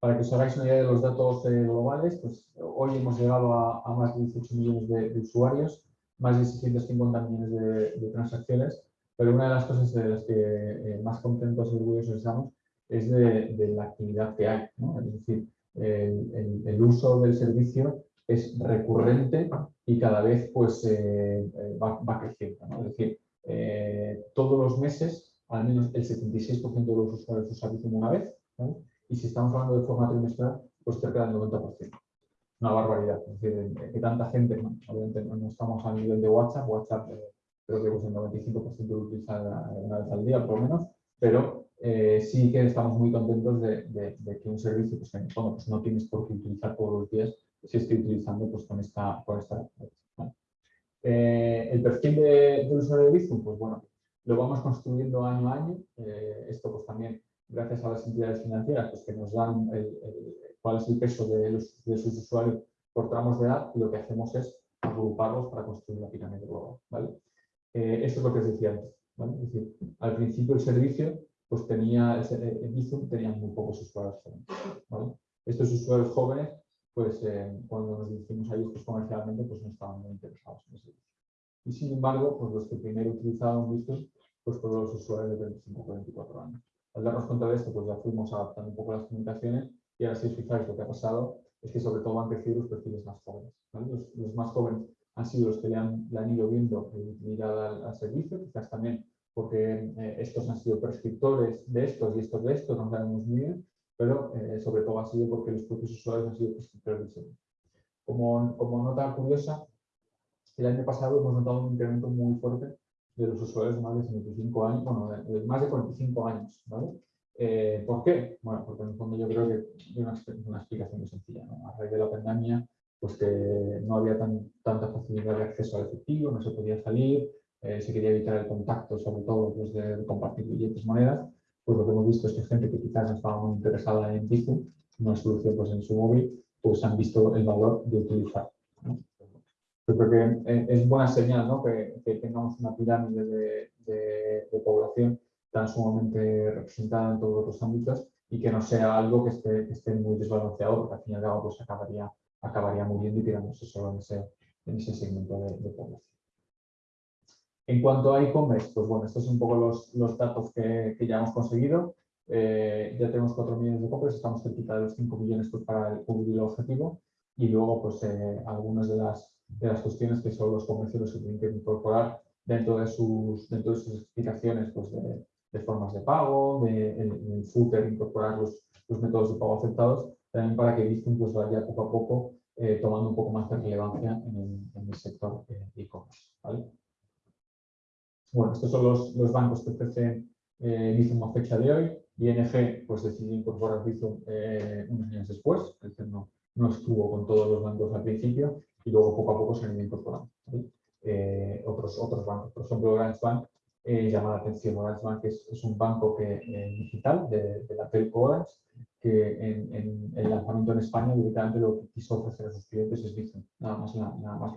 Para que os hagáis una idea de los datos eh, globales, pues hoy hemos llegado a, más de 18 millones de, usuarios, más de 650 millones de, transacciones, pero una de las cosas de las que eh, más contentos y orgullosos estamos es de, la actividad que hay. Es decir, el, uso del servicio es recurrente y cada vez pues, eh, va, creciendo. Es decir, todos los meses, al menos el 76% de los usuarios usan una vez, y si estamos hablando de forma trimestral, pues cerca del 90%. Una barbaridad. Es decir, que tanta gente, obviamente no estamos a nivel de WhatsApp, WhatsApp eh, creo que pues el 95% lo utiliza una vez al día, por lo menos, pero eh, sí que estamos muy contentos de, que un servicio pues, pues, no tienes por qué utilizar todos los días, si estoy utilizando pues, con esta, con esta eh, el perfil de, usuario de Bizum, pues bueno, lo vamos construyendo año a año. esto pues también gracias a las entidades financieras pues, que nos dan cuál es el peso de, sus usuarios por tramos de edad, lo que hacemos es agruparlos para construir la pirámide global. ¿vale? Eh, esto es lo que os decía antes. Es decir, al principio el servicio pues tenía, el Bizum tenía muy pocos usuarios jóvenes. Estos usuarios jóvenes, pues eh, cuando nos dirigimos a ellos pues, comercialmente, pues no estaban muy interesados en servicio. Y sin embargo, pues los que primero utilizaban Bizum pues fueron los usuarios de 25 24 años. Al darnos cuenta de esto, pues ya fuimos adaptando un poco las comunicaciones y ahora si os fijáis lo que ha pasado es que sobre todo han crecido los perfiles más jóvenes. Los, más jóvenes han sido los que le han, ido viendo utilidad al, servicio, quizás también porque eh, estos han sido prescriptores de estos y estos de estos, no sabemos muy bien, pero eh, sobre todo ha sido porque los propios usuarios han sido prescriptores servicio. Como, como nota curiosa, el año pasado hemos notado un incremento muy fuerte de los usuarios de más de 75 años, bueno, más de 45 años. Eh, ¿Por qué? Bueno, porque en el fondo yo creo que hay una, explicación muy sencilla, ¿no? A raíz de la pandemia, pues que no había tan, tanta facilidad de acceso al efectivo, no se podía salir, eh, se quería evitar el contacto, sobre todo pues, de, compartir billetes, monedas, pues lo que hemos visto es que gente que quizás no estaba muy interesada en Bizum, una solución pues, en su móvil, pues han visto el valor de utilizar. ¿no? Yo creo que es buena señal ¿no? que, tengamos una pirámide de, población tan sumamente representada en todos los ámbitos y que no sea algo que esté, muy desbalanceado, porque al fin y al cabo pues, acabaría, acabaría muriendo y quedándose solo en ese, en ese segmento de, población. En cuanto a e-commerce, pues bueno, estos son un poco los, datos que, ya hemos conseguido. Eh, ya tenemos 4 millones de compras, estamos cerquita de los 5 millones pues, para el objetivo. Y luego, pues, eh, algunas de las de las cuestiones que son los comercios que tienen que incorporar dentro de sus, dentro de sus explicaciones pues de, formas de pago, de, en, el footer incorporar los, los, métodos de pago aceptados, también para que Bizum pues, vaya poco a poco eh, tomando un poco más de relevancia en el, sector eh, e-commerce. Bueno, estos son los, los bancos que ofrecen eh, Bizum a fecha de hoy. ING pues, decidió incorporar Bizum eh, unos años después, es no, no estuvo con todos los bancos al principio y luego poco a poco se han ido incorporando. Eh, otros, otros bancos, por ejemplo, Orange Bank eh, llama la atención. Orange Bank es, es un banco que, eh, digital de, la telco Orange que en, el lanzamiento en España directamente lo que quiso ofrecer a sus clientes es Bizum, nada más, nada, más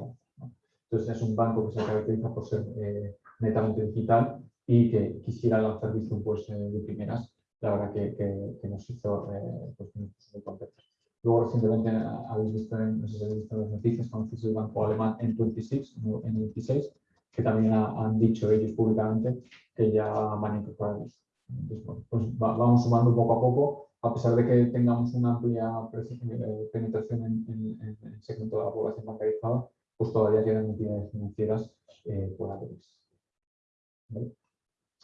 Entonces es un banco que se caracteriza por ser eh, netamente digital y que quisiera lanzar Bizum pues, de primeras. La verdad que, que, nos hizo pues, muy contentos. Luego recientemente habéis visto, en, no sé si habéis visto las noticias, conoces el banco alemán en 26, en 26 que también han dicho ellos públicamente que ya van a incorporar Entonces, pues vamos sumando poco a poco, a pesar de que tengamos una amplia eh, penetración en, el segmento de la población bancarizada, pues todavía quedan entidades financieras eh, por abrir.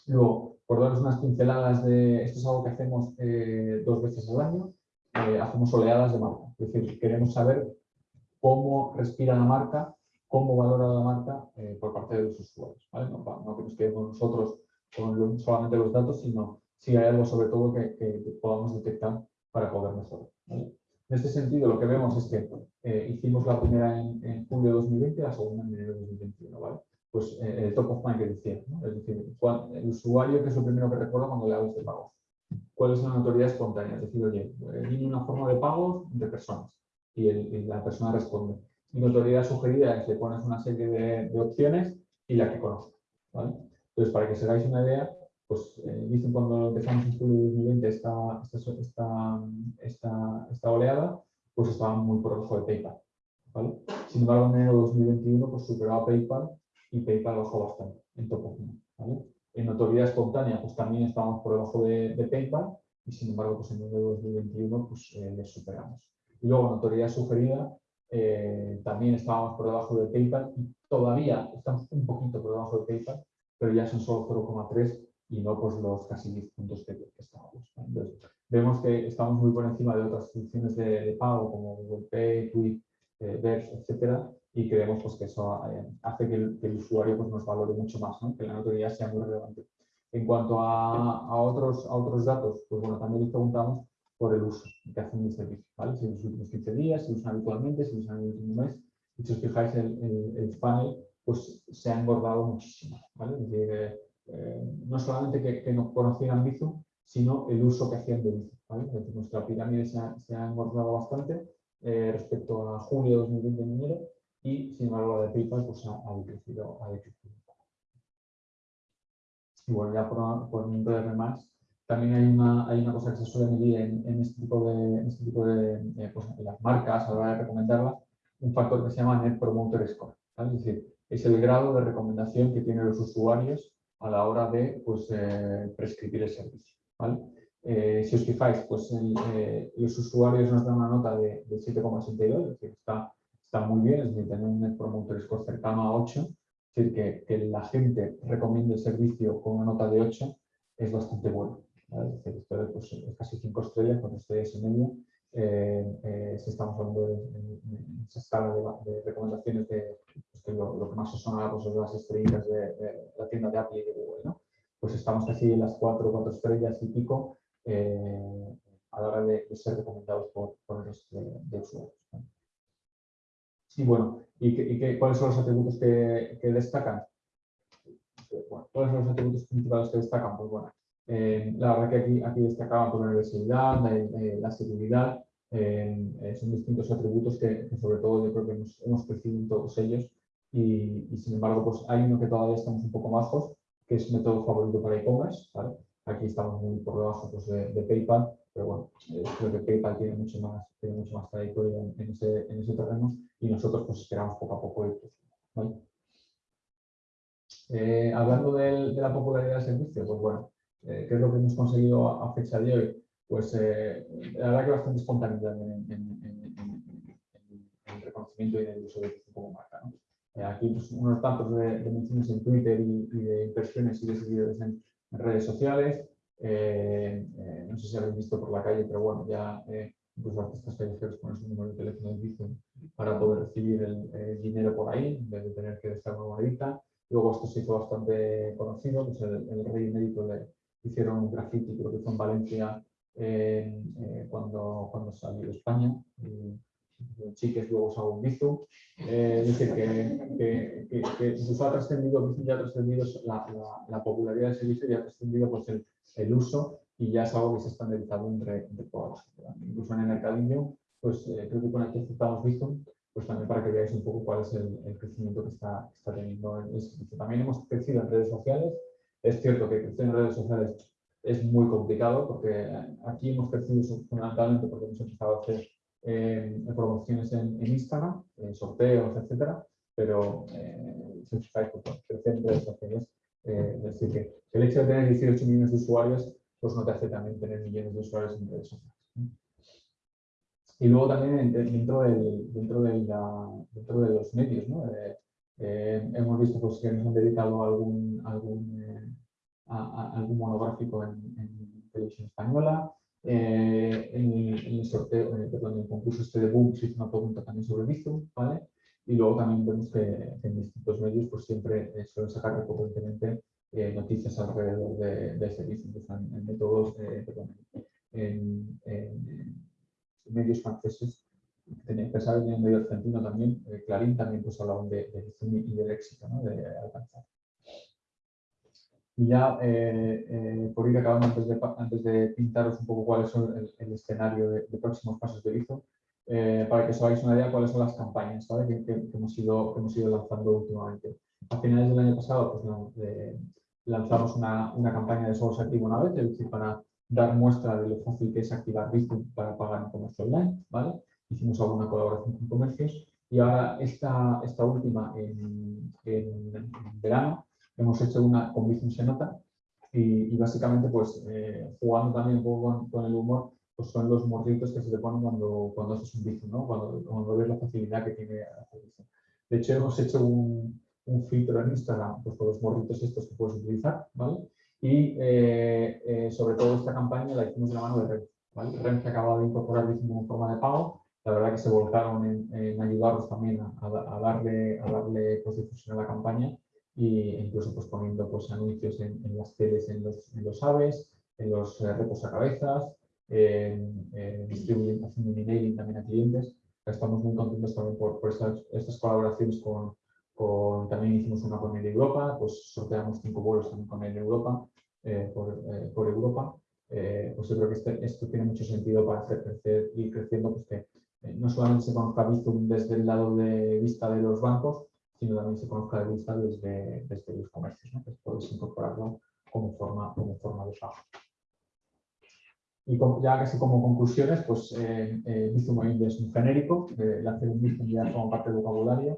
Luego, por daros unas pinceladas de, esto es algo que hacemos eh, dos veces al año, eh, hacemos oleadas de marca. Es decir, queremos saber cómo respira la marca, cómo valora la marca eh, por parte de los usuarios. No, no, que nos quedemos nosotros con solamente los datos, sino si hay algo sobre todo que, podamos detectar para poder mejorar. En este sentido, lo que vemos es que hicimos la primera en, julio de 2020 y la segunda en enero de 2021. ¿vale? pues eh, el top of mind que decía, es decir, el usuario que es lo primero que recuerda cuando le hablas de pagos. ¿Cuál es la notoriedad espontánea? Es decir, oye, eh, una forma de pago de personas y, la persona responde. Y notoriedad sugerida es que pones una serie de, opciones y la que conoce. Entonces, para que se hagáis una idea, pues eh, dicen cuando empezamos en julio de 2020 esta, esta, esta, esta, oleada, pues estaba muy por debajo de PayPal. Sin embargo, en enero de 2021 pues superaba PayPal y PayPal bajó bastante en top ¿vale? En notoriedad espontánea, pues también estábamos por debajo de, PayPal y sin embargo, pues en el 2021 pues, eh, les superamos. Y luego, notoriedad sugerida, eh, también estábamos por debajo de PayPal y todavía estamos un poquito por debajo de PayPal, pero ya son solo 0,3 y no pues los casi 10 puntos que, estábamos. Entonces, vemos que estamos muy por encima de otras soluciones de, pago como Google Pay, Tweet, eh, Verse, etcétera, y creemos pues, que eso eh, hace que el, usuario pues, nos valore mucho más, que la notoriedad sea muy relevante. En cuanto a, a, otros, a otros datos, pues bueno, también les preguntamos por el uso que hacen del servicio, ¿vale? Si los últimos 15 días, si usan habitualmente, si usan en el último mes. Y si os fijáis, el, el, el panel pues, se ha engordado muchísimo. ¿vale? Decir, eh, eh, no solamente que, que, no conocieran Bizum, sino el uso que hacían de Bizum. ¿vale? Nuestra pirámide se ha, se ha engordado bastante respecto a julio de 2020 en enero y sin embargo la de PayPal pues, ha, decrecido, ha decrecido. Y bueno, ya por, por un breve más, también hay una, hay una cosa que se suele medir en, este tipo de, este tipo de pues, las marcas a la hora de recomendarlas, un factor que se llama Net Promoter Score. Es decir, es el grado de recomendación que tienen los usuarios a la hora de pues, eh, prescribir el servicio. Eh, si os fijáis, pues eh, los usuarios nos dan una nota de, de 7,62, es decir, está está muy bien, es decir, tener un Net Promoter Score cercano a 8, es decir, que, que la gente recomiende el servicio con una nota de 8 es bastante bueno. Es decir, esto pues, es casi 5 estrellas, con estrellas y media, eh, si estamos hablando de, esa escala de, recomendaciones de pues, lo, que más se suena pues, son las estrellas de, la tienda de Apple y de Google, ¿no? pues estamos casi en las 4 4 estrellas y pico eh, a la hora de, ser recomendados por, por resto de, usuarios. Y bueno, ¿y, cuáles son los atributos que, destacan? ¿Cuáles son los atributos principales que destacan? Pues bueno, eh, la verdad que aquí, destacaban por la universidad, la, seguridad, eh, eh, son distintos atributos que, sobre todo yo creo que hemos, crecido en todos ellos y, sin embargo pues hay uno que todavía estamos un poco bajos, que es método favorito para e-commerce, Aquí estamos muy por debajo pues, de PayPal, pero bueno, eh, creo que PayPal tiene mucho más, tiene mucho más trayectoria en, ese, en ese terreno y nosotros pues esperamos poco a poco ir ¿vale? eh, hablando de la popularidad del servicio, pues bueno, eh, ¿qué es lo que hemos conseguido a, fecha de hoy? Pues la verdad que bastante espontaneidad en, el reconocimiento y en el uso de como marca. ¿no? Eh, aquí pues, unos datos de, menciones en Twitter y, y, de impresiones y de seguidores en redes sociales, eh, eh, no sé si habéis visto por la calle, pero bueno, ya eh, incluso artistas callejeros ponen su número de teléfono de Bizum para poder recibir el, dinero por ahí, en vez de tener que dejar una monedita. Luego esto se hizo bastante conocido, pues el, el rey emérito le hicieron un graffiti, creo que fue en Valencia, cuando, cuando salió de España. Chiques luego un Bizum. es decir, que, que, que, incluso ha trascendido, ya ha trascendido la, la, la, popularidad del servicio y ha trascendido pues, el, el uso y ya es algo que se ha estandarizado entre, entre todas Incluso en el mercadillo, pues eh, creo que con aquí aceptamos visto, pues también para que veáis un poco cuál es el, crecimiento que está, está teniendo el servicio. También hemos crecido en redes sociales. Es cierto que crecer en redes sociales es muy complicado porque aquí hemos crecido fundamentalmente porque hemos empezado a hacer eh, promociones en, Instagram, sorteos, etcétera, pero si os fijáis, en redes sociales, es decir, que el hecho de tener 18 millones de usuarios, pues no te hace también tener millones de usuarios en redes sociales. Y luego también dentro, del, dentro, de, la, dentro de los medios, ¿no? Eh, hemos visto pues, que nos han dedicado algún, algún, eh, algún monográfico en, televisión española. Eh, en, el sorteo, perdón, en el concurso este de Boom se hizo una pregunta también sobre Bizum, ¿vale? Y luego también vemos que, en distintos medios pues siempre suelen sacar recurrentemente noticias alrededor de, de ese Bizum, en, métodos, perdón, en, medios franceses pensar en el medio argentino también, eh, Clarín también pues hablaban de, de y del éxito ¿no? de alcanzar. Y ya eh, eh, por ir acabando, antes de, antes de pintaros un poco cuál es el, escenario de, próximos pasos de Bizo, para que os hagáis una idea cuáles son las campañas que, que, hemos ido, que hemos ido lanzando últimamente. A finales del año pasado pues, lanzamos una, una, campaña de solo activo una vez, es decir, para dar muestra de lo fácil que es activar Bizo para pagar en comercio online. ¿vale? hicimos alguna colaboración con comercios y ahora esta, esta última en, en, verano hemos hecho una con se nota y, básicamente pues eh, jugando también un poco con, el humor pues son los morditos que se te ponen cuando, cuando haces un Bizum, ¿no? cuando, cuando ves la facilidad que tiene hacer. De hecho hemos hecho un, un filtro en Instagram pues, con los morditos estos que puedes utilizar, ¿vale? Y eh, eh, sobre todo esta campaña la hicimos de la mano de Red, ¿vale? Red que acaba de incorporar Bizum como forma de pago la verdad que se volcaron en, en ayudarnos también a, darle, a darle pues, difusión a la campaña e incluso pues, poniendo pues, anuncios en, las teles, en los, en los aves, en los eh, reposacabezas, distribuyendo, haciendo un emailing también a clientes. Estamos muy contentos también por, por estas, estas, colaboraciones con, con, también hicimos una con el Europa, pues sorteamos cinco vuelos también con el Europa, eh, por, eh, por, Europa. pues yo creo que este, esto tiene mucho sentido para hacer crecer y creciendo pues que eh, no solamente se conozca Bizum desde el lado de vista de los bancos, sino también se conozca de vista desde, desde los comercios, ¿no? que puedes incorporarlo como forma, como forma de pago. Y ya casi como conclusiones, pues eh, eh hoy es un genérico, eh, el hacer un Bizum ya forma parte del vocabulario.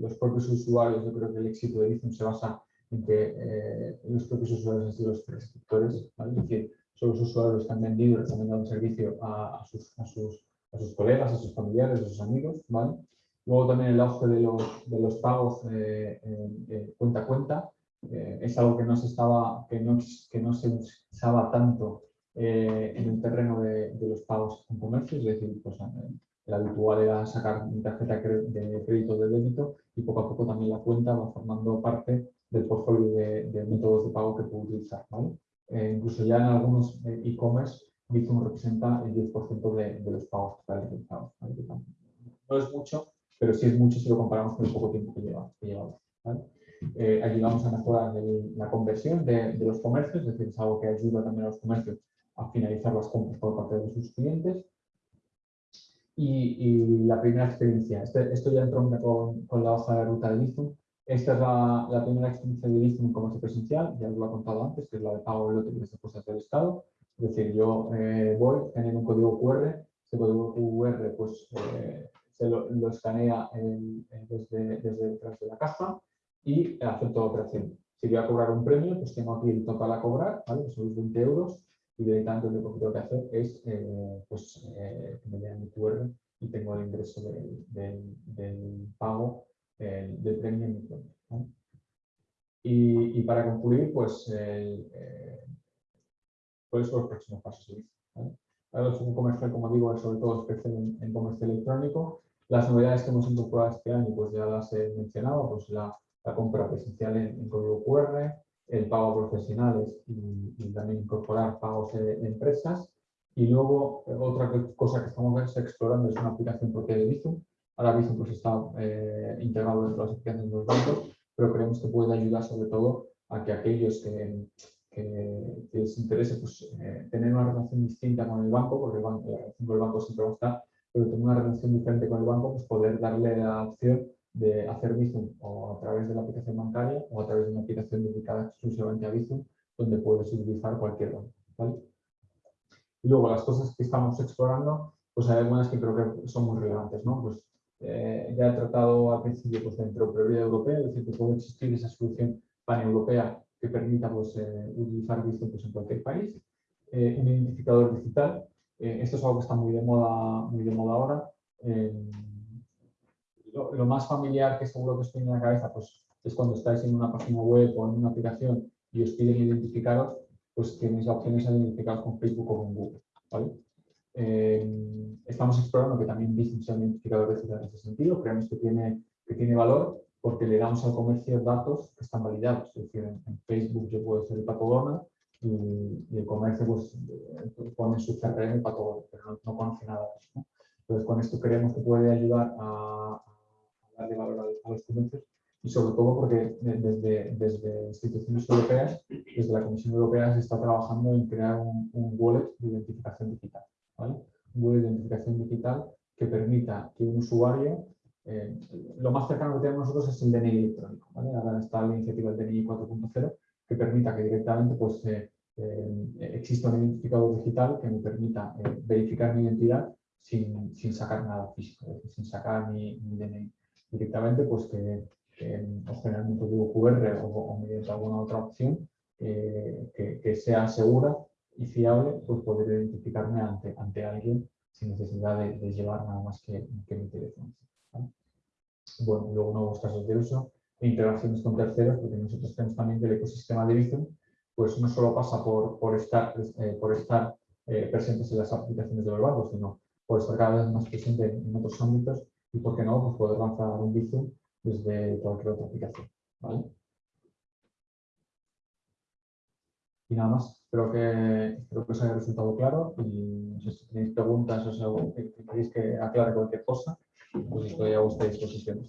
los propios usuarios, yo creo que el éxito de Bizum se basa en que los propios usuarios han sido los prescriptores, ¿vale? es decir, son los usuarios que han vendido recomendado el servicio a, sus, a, sus, a, sus, colegas, a sus familiares, a sus amigos. ¿vale? Luego también el auge de los, de los pagos eh, eh, cuenta a cuenta. Eh, es algo que no se, estaba, que no, que no se usaba tanto en el terreno de, de, los pagos en comercio, es decir, pues, el habitual era sacar tarjeta de crédito de débito y poco a poco también la cuenta va formando parte del portfolio de, de métodos de pago que puedo utilizar. ¿vale? Eh, incluso ya en algunos eh, e-commerce, Bizum representa el 10% de, de, los pagos totales realizados. No es mucho, pero sí es mucho si lo comparamos con el poco tiempo que lleva. Que lleva eh, ayudamos a mejorar la conversión de, de, los comercios, es decir, es algo que ayuda también a los comercios a finalizar las compras por parte de sus clientes. Y, y la primera experiencia, este, esto ya entró con, con, la hoja de ruta de Bizum, esta es la, primera experiencia de Bizum en comercio presencial, ya os lo he contado antes, que es la de pago de loterías de cosas del Estado. Es decir, yo eh, voy, genero un código QR, ese código QR pues, eh, se lo, escanea desde, desde, detrás de la caja y acepto la operación. Si voy a cobrar un premio, pues tengo aquí el total a cobrar, ¿vale? son los 20 euros, y directamente lo que tengo que hacer es eh, pues, que me den el QR y tengo el ingreso del, del pago eh, de premio en mi cuenta. Y, y, para concluir, pues, eh, ¿cuáles son los próximos pasos? ¿vale? Un comercial, como digo, sobre todo especial en, en, comercio electrónico. Las novedades que hemos incorporado este año, pues ya las he mencionado, pues la, la compra presencial en, en, código QR, el pago a profesionales y, y también incorporar pagos de, empresas. Y luego, otra cosa que estamos explorando es una aplicación propia de Bizum, Ahora mismo pues, está eh, integrado dentro de las aplicaciones de los bancos, pero creemos que puede ayudar sobre todo a que aquellos que, que, les interese pues, eh, tener una relación distinta con el banco, porque el banco, el banco siempre va a estar, pero tener una relación diferente con el banco, pues poder darle la opción de hacer Bizum o a través de la aplicación bancaria o a través de una aplicación dedicada exclusivamente a Bizum, donde puedes utilizar cualquier banco. ¿vale? Y luego las cosas que estamos explorando, pues hay algunas que creo que son muy relevantes, ¿no? Pues eh, ya he tratado al principio pues, de interoperabilidad europea, es decir, que puede existir esa solución paneuropea que permita pues, eh, utilizar Bizum pues, en cualquier país. un identificador digital, esto es algo que está muy de moda, muy de moda ahora. Lo, lo, más familiar que seguro que os tiene en la cabeza pues, es cuando estáis en una página web o en una aplicación y os piden identificaros, pues tenéis la opción de identificaros con Facebook o con Google. ¿vale? Eh, estamos explorando que también Business sea un identificador en ese sentido, creemos que tiene, que tiene valor porque le damos al comercio datos que están validados. Es decir, en, Facebook yo puedo ser el pato y, y, el comercio pues, eh, pone su CRM pato pero no, conoce nada de eso. Entonces, con esto creemos que puede ayudar a, a darle valor a, a los comercios y sobre todo porque desde, desde instituciones europeas, desde la Comisión Europea se está trabajando en crear un, wallet de identificación digital. ¿vale? Un wallet de identificación digital que permita que un usuario, eh, lo más cercano que tenemos nosotros es el DNI electrónico. ¿vale? Ahora está la iniciativa del DNI 4.0 que permita que directamente pues, eh, eh, exista un identificador digital que me permita verificar mi identidad sin, sin, sacar nada físico, sin sacar mi, mi DNI. Directamente pues que o generalmente un QR o, mediante alguna otra opción eh, que, sea segura y fiable, pues poder identificarme ante, ante alguien sin necesidad de, llevar nada más que, mi teléfono. Bueno, luego nuevos casos de uso integraciones con terceros, porque nosotros tenemos también el ecosistema de Bizum, pues no solo pasa por, estar, eh, eh, presentes en las aplicaciones de los bancos, sino por estar cada vez más presente en, otros ámbitos y, ¿por qué no?, pues poder lanzar un Bizum desde cualquier otra aplicación. ¿vale? Y nada más, espero que, espero que os haya resultado claro y si tenéis preguntas o que, queréis que aclare cualquier cosa, pues estoy a vuestra disposición.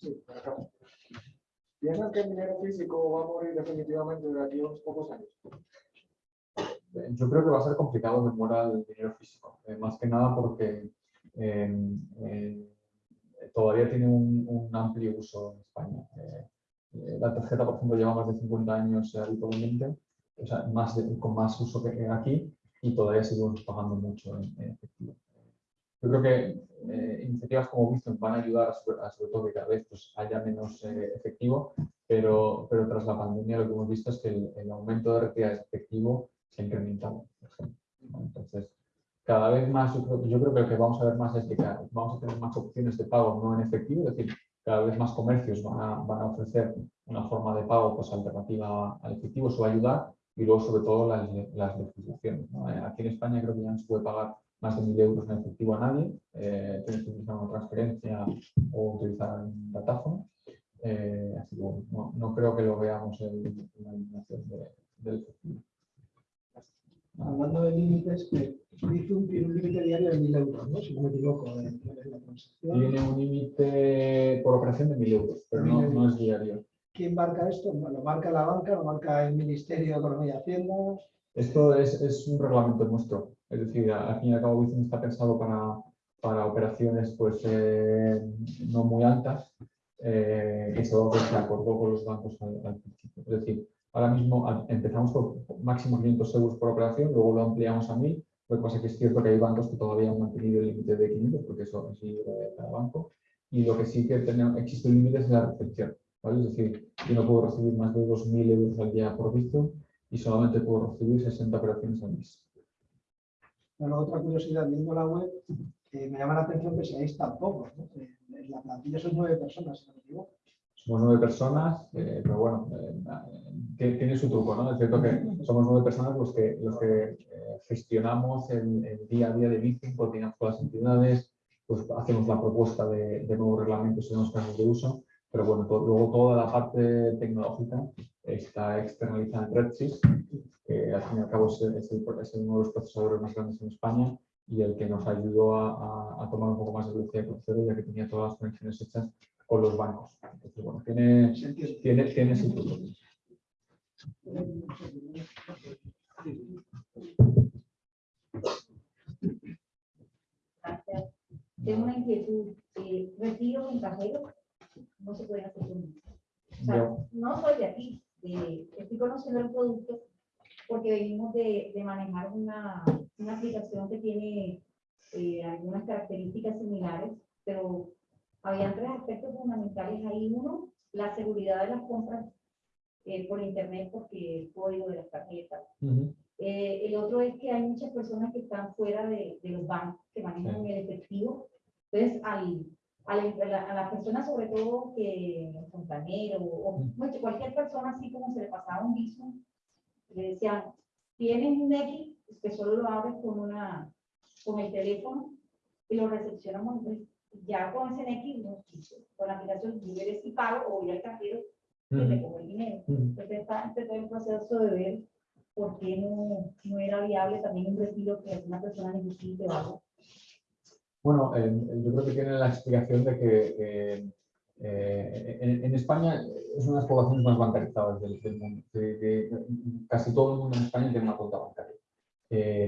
Sí, acá. ¿Piensan que el dinero físico va a morir definitivamente de aquí a unos pocos años? Yo creo que va a ser complicado que muera el dinero físico, eh, más que nada porque eh, eh, todavía tiene un, amplio uso en España. Eh, la tarjeta, por ejemplo, lleva más de 50 años habitualmente, o sea, más con más uso que aquí, y todavía seguimos pagando mucho en, efectivo. Yo creo que eh, iniciativas como Bitcoin van a ayudar a sobre, todo que cada vez pues, haya menos efectivo, pero, pero tras la pandemia lo que hemos visto es que el, aumento de retirada de efectivo se ha incrementado. Entonces, cada vez más, yo creo, que lo que vamos a ver más es que vamos a tener más opciones de pago no en efectivo, es decir, cada vez más comercios van a, van a ofrecer una forma de pago pues, alternativa al efectivo, eso va a ayudar, y luego sobre todo las, las legislaciones. Eh, aquí en España creo que ya no se puede pagar más de 1.000 euros en efectivo a nadie, eh, tienes que utilizar una transferencia o utilizar un datáfono, eh, así que bueno, no, creo que lo veamos en, la eliminación del efectivo. Hablando de límites, que Bizum tiene un límite diario de 1.000 euros, ¿no? si no me equivoco, de, la transacción. Tiene un límite por operación de 1.000 euros, pero no, no, es diario. ¿Quién marca esto? ¿Lo marca la banca? ¿Lo marca el Ministerio de Economía y Hacienda? Esto es, es un reglamento nuestro. Es decir, al fin y al cabo Bizum está pensado para, para operaciones pues, eh, no muy altas, eh, que es algo que se acordó con los bancos al, al principio. Es decir, ahora mismo empezamos con máximo 500 euros por operación, luego lo ampliamos a 1000 lo que pasa es que es cierto que hay bancos que todavía han mantenido el límite de 500, porque eso es libre de cada banco. Y lo que sí que tenemos, existe un límite es la recepción. ¿vale? Es decir, yo no puedo recibir más de 2.000 euros al día por visto y solamente puedo recibir 60 operaciones al mes. Bueno, otra curiosidad, viendo la web, eh, me llama la atención que seáis tan pocos. ¿no? Eh, la plantilla son nueve personas, si no me equivoco. Somos nueve personas, eh, pero bueno, tiene su truco, ¿no? Es cierto que somos nueve personas los que, los que eh, gestionamos el, día a día de Bitcoin, coordinamos con las entidades, pues hacemos la propuesta de, nuevos reglamentos en los casos de uso, pero bueno, luego toda la parte tecnológica está externalizada en Redsys, que al fin y al cabo es, es, uno de los procesadores más grandes en España y el que nos ayudó a, a, tomar un poco más de velocidad de crucero, ya que tenía todas las conexiones hechas con los bancos. Entonces, bueno, tiene, tiene, tiene su. Gracias. Tengo una inquietud. Eh, retiro cajero no se puede hacer con o sea, no. soy de aquí, estoy conociendo el producto, porque venimos de, de manejar una, una aplicación que tiene eh, algunas características similares, pero había tres aspectos fundamentales ahí. Uno, la seguridad de las compras eh, por internet porque el código de las tarjetas. Eh, el otro es que hay muchas personas que están fuera de, de los bancos, que manejan el efectivo. Entonces, al, a, la, persona, sobre todo que el fontanero o bueno, cualquier persona, así como se le pasaba un viso, le decían, tienes un X, que solo lo abres con, una, con el teléfono y lo recepcionamos. Ya con ese X, no, con la aplicación, yo veré si pago o voy al cajero y le pongo el dinero. Entonces, está empezó el proceso de ver por qué no, no era viable también un retiro que una persona necesite o algo. Bueno, eh, yo creo que tiene la explicación de que eh, eh, en, España es una de las poblaciones más bancarizadas del, mundo. Casi todo el mundo en España tiene una cuenta bancaria.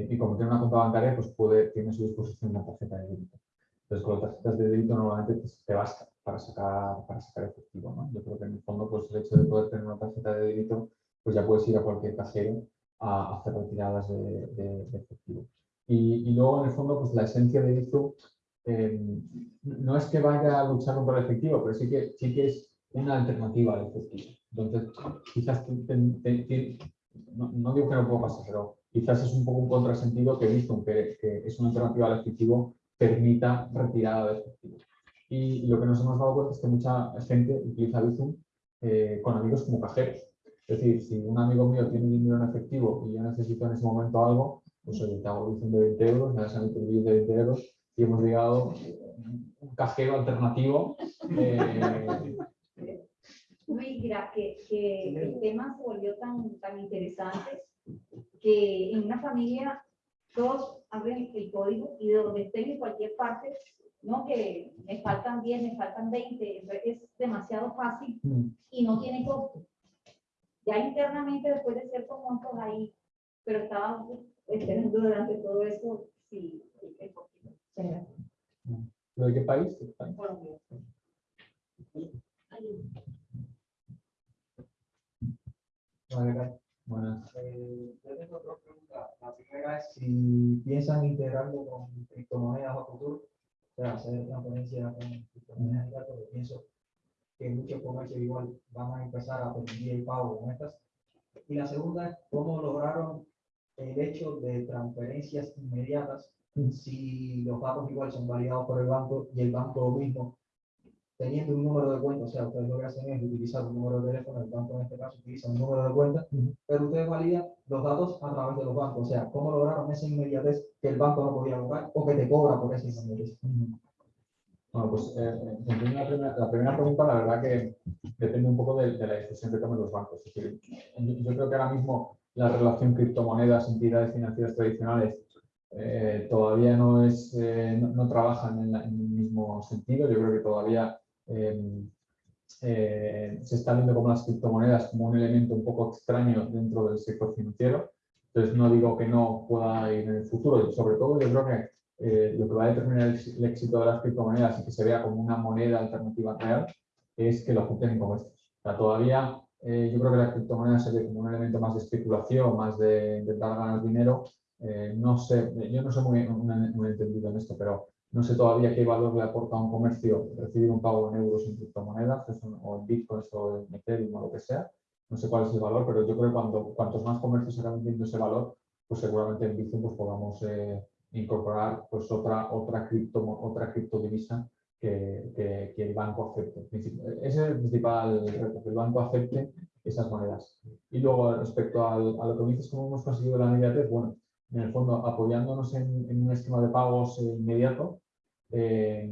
y como tiene una cuenta bancaria, pues puede, tiene a su disposición una tarjeta de débito. Entonces, con las tarjetas de débito normalmente te basta para sacar, para sacar efectivo. Yo creo que en el fondo pues, el hecho de poder tener una tarjeta de débito, pues ya puedes ir a cualquier cajero a hacer retiradas de efectivo. Y, y, luego, en el fondo, pues la esencia de Bizum eh, no es que vaya a luchar contra el efectivo, pero sí que, sí que es una alternativa al efectivo. Entonces, quizás, no, no, digo que no puedo pasar, pero quizás es un poco un contrasentido que Bizum, que, que es una alternativa al efectivo, permita retirada de efectivo. Y, lo que nos hemos dado cuenta es que mucha gente utiliza Bizum eh, con amigos como cajeros. Es decir, si un amigo mío tiene dinero en efectivo y yo necesito en ese momento algo, pues oye, te hago Bizum de 20 euros, me das a mí tu billete de 20 euros y hemos llegado un cajero alternativo. Eh... mira, que, que el tema se volvió tan, tan interesante que en una familia todos abren el código y de donde estén en cualquier parte, no que me faltan 10, me faltan 20, es demasiado fácil y no tiene costo. Ya internamente, después de ciertos montos ahí, pero estaba esperando durante todo eso, sí, el poquito. ¿De qué país? Colombia. Buenas. Eh, yo tengo dos preguntas. La primera es si piensan integrarlo con criptomonedas a futuro, o sea, hacer transferencias con criptomonedas y datos, pienso que muchos comercios igual van a empezar a permitir el pago con estas. Y la segunda es cómo lograron el hecho de transferencias inmediatas si los datos igual son validados por el banco y el banco mismo teniendo un número de cuenta, o sea, ustedes lo que hacen es utilizar un número de teléfono, el banco en este caso utiliza un número de cuenta, pero ustedes validan los datos a través de los bancos, o sea, ¿cómo lograron esa inmediatez que el banco no podía lograr o que te cobra por esa inmediatez? Bueno, pues eh, la, primera, la, primera, pregunta, la verdad que depende un poco de, de la decisión que tomen los bancos. Es decir, yo, creo que ahora mismo la relación criptomonedas, entidades financieras tradicionales, eh, todavía no, es, eh, no, no, trabajan en, la, en, el mismo sentido. Yo creo que todavía eh, eh, se está viendo como las criptomonedas como un elemento un poco extraño dentro del sector financiero. Entonces no digo que no pueda ir en el futuro, sobre todo yo creo que eh, lo que va a determinar el, el, éxito de las criptomonedas y que se vea como una moneda alternativa real es que lo junten en comercios. O sea, todavía eh, yo creo que las criptomonedas se ve como un elemento más de especulación, más de intentar ganar dinero. Eh, no sé, yo no soy muy, muy, muy entendido en esto, pero no sé todavía qué valor le aporta a un comercio recibir un pago en euros en criptomonedas, o en bitcoins o en Ethereum o lo que sea. No sé cuál es el valor, pero yo creo que cuando, cuantos más comercios se acaben viendo ese valor, pues seguramente en Bitcoin pues podamos eh, incorporar pues otra, otra, cripto, otra criptodivisa que, que, que, el banco acepte. Ese es el principal reto, que el banco acepte esas monedas. Y luego respecto al, a lo que dices, cómo hemos conseguido la inmediatez, bueno, en el fondo apoyándonos en, en un esquema de pagos inmediato, eh,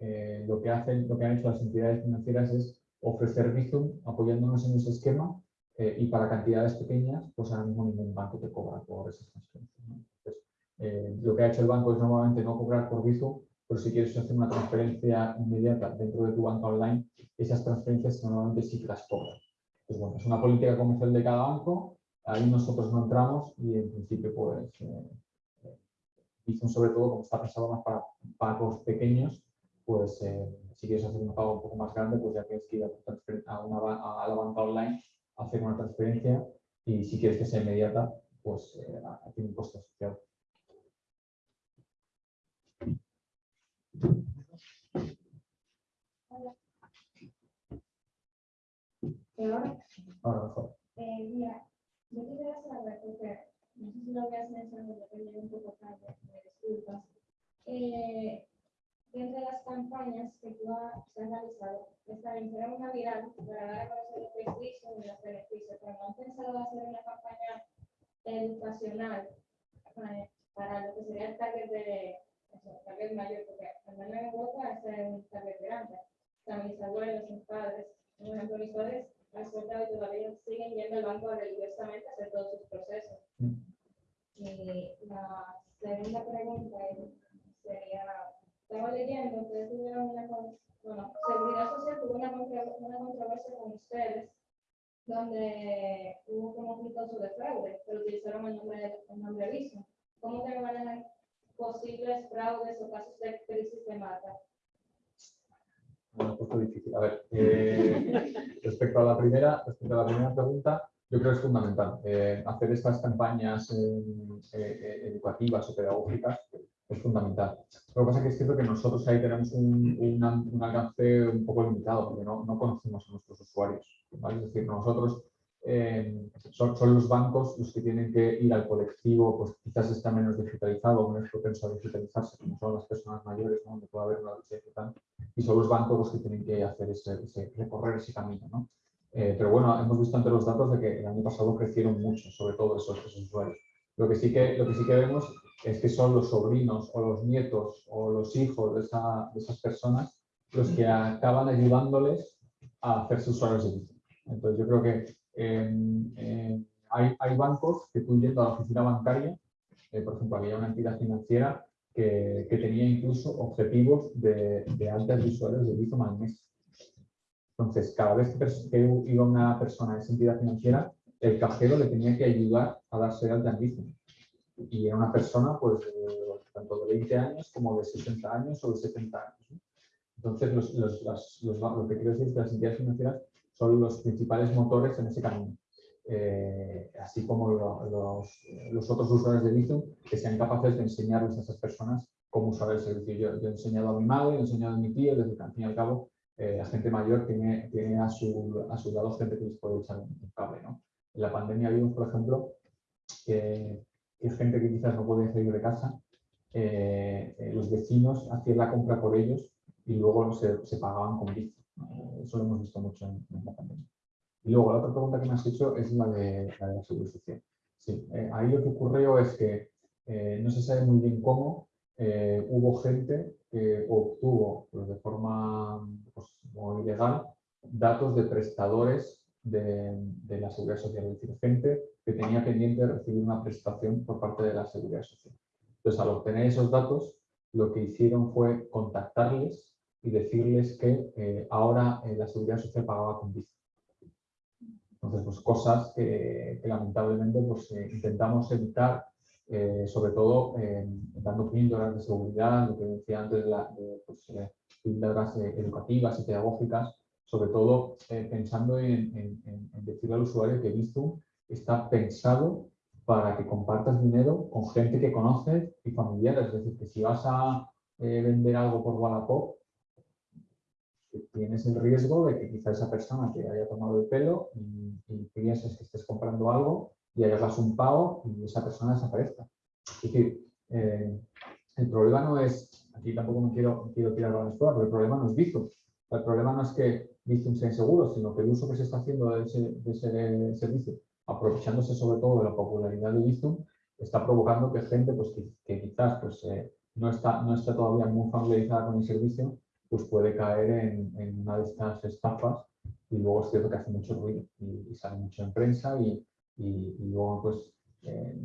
eh, lo, que hacen, lo que han hecho las entidades financieras es ofrecer Bizum apoyándonos en ese esquema eh, y para cantidades pequeñas, pues ahora mismo ningún banco te cobra por esas transferencias. ¿no? Entonces, eh, lo que ha hecho el banco es normalmente no cobrar por Bizum, pero si quieres hacer una transferencia inmediata dentro de tu banca online, esas transferencias normalmente sí que las cobran. Pues bueno, es una política comercial de cada banco, ahí nosotros no entramos y en principio pues eh, Bizum sobre todo como está pensado más para pagos pequeños, pues eh, si quieres hacer un pago un poco más grande, pues ya tienes que ir a, a, una, a la banca online a hacer una transferencia y si quieres que sea inmediata, pues eh, tiene un coste asociado. Ahora, Ahora mejor. eh, mira, yo quisiera saber, porque no sé si lo hacer, porque yo llegué un poco tarde, me disculpas. Eh, dentro de las campañas que tú has realizado, será una viral para dar a conocer los beneficios y los beneficios, pero no han pensado hacer una campaña educacional para, para lo que sería el target de, o sea, el target mayor, porque al menos en Europa es un target grande. O sea, mis abuelos, mis padres, mis padres resulta que todavía siguen yendo al banco religiosamente a hacer todos sus procesos. Mm. Y la segunda pregunta sería, estaba leyendo, ustedes tuvieron una, bueno, Seguridad Social tuvo una, una controversia con ustedes, donde hubo como un caso de fraude, pero utilizaron el nombre, el nombre Viso. ¿Cómo te manejan posibles fraudes o casos de crisis de mata? He puesto difícil. A ver, eh, respecto a la primera, respecto a la primera pregunta, yo creo que es fundamental eh, hacer estas campañas eh, educativas o pedagógicas es fundamental. Lo que pasa es que es cierto que nosotros ahí tenemos un, alcance un poco limitado porque no, no conocemos a nuestros usuarios. Es decir, nosotros eh, son, son los bancos los que tienen que ir al colectivo, pues quizás está menos digitalizado, menos propenso a digitalizarse, como son las personas mayores, ¿no? donde puede haber una brecha digital y son los bancos los que tienen que hacer ese, ese- recorrer ese camino. ¿no? Eh, pero bueno, hemos visto ante los datos de que el año pasado crecieron mucho, sobre todo esos, esos usuarios. Lo que, sí que, lo que sí que vemos es que son los sobrinos o los nietos o los hijos de, esa- de esas personas los que acaban ayudándoles a hacerse usuarios de Bitcoin. Entonces yo creo que hay, hay bancos que tú yendo a la oficina bancaria, eh, por ejemplo, había una entidad financiera que, que tenía incluso objetivos de, de altas usuarios de Bizum al mes. Entonces, cada vez que iba una persona a esa entidad financiera, el cajero le tenía que ayudar a darse de alta en Bizum. Y era una persona, pues, de- tanto de 20 años como de 60 años o de 70 años. Entonces, los, los- las- los lo que quiero decir es que las entidades financieras son los principales motores en ese camino. Eh, así como lo- los, otros usuarios de Bizum que sean capaces de enseñarles a esas personas cómo usar el servicio. Yo, he enseñado a mi madre, he enseñado a mi tío, desde que al fin y al cabo eh, la gente mayor tiene, tiene a, su, a su lado gente que les puede echar un cable. ¿no? En la pandemia vimos, por ejemplo, que, que gente que quizás no podía salir de casa, eh, los vecinos hacían la compra por ellos y luego se, se pagaban con Bizum. Eso lo hemos visto mucho en, en la pandemia. Y luego la otra pregunta que me has hecho es la de la, de la social. Sí, eh, ahí lo que ocurrió es que eh, no se sabe muy bien cómo eh, hubo gente que obtuvo pues, de forma pues, ilegal datos de prestadores de, de la seguridad social, es decir, gente que tenía pendiente de recibir una prestación por parte de la seguridad social. Entonces, al obtener esos datos, lo que hicieron fue contactarles y decirles que eh, ahora eh, la seguridad social pagaba con Visa. Entonces, pues cosas que, que lamentablemente pues, eh, intentamos evitar, eh, sobre todo eh, dando píldoras de seguridad, lo que decía antes, la, de, pues, eh, píldoras eh, educativas y pedagógicas, sobre todo eh, pensando en, en- en- decirle al usuario que Bizum está pensado para que compartas dinero con gente que conoces y familiares. Es decir, que si vas a eh, vender algo por Wallapop, tienes el riesgo de que quizá esa persona te haya tomado el pelo y, y pienses que estés comprando algo y hagas un pago y esa persona desaparezca. Es decir, eh, el problema no es, aquí tampoco me quiero, quiero tirar la escuela, pero el problema no es Bizum. El problema no es que Bizum sea inseguro, sino que el uso que se está haciendo de ese, de ese servicio, aprovechándose sobre todo de la popularidad de Bizum, está provocando que gente pues, que, que quizás pues, eh, no, está, no está todavía muy familiarizada con el servicio, pues puede caer en, una de estas estafas y luego es cierto que hace mucho ruido y, sale mucho en prensa y, y- luego pues eh,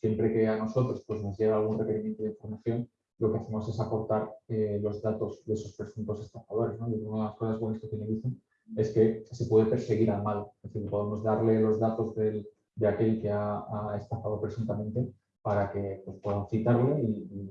siempre que a nosotros pues, nos llega algún requerimiento de información, lo que hacemos es aportar eh, los datos de esos presuntos estafadores. ¿no? Y una de las cosas buenas que tiene Bizum es que se puede perseguir al malo, es decir, podemos darle los datos del- de aquel que ha, estafado presuntamente para que pues, puedan citarle y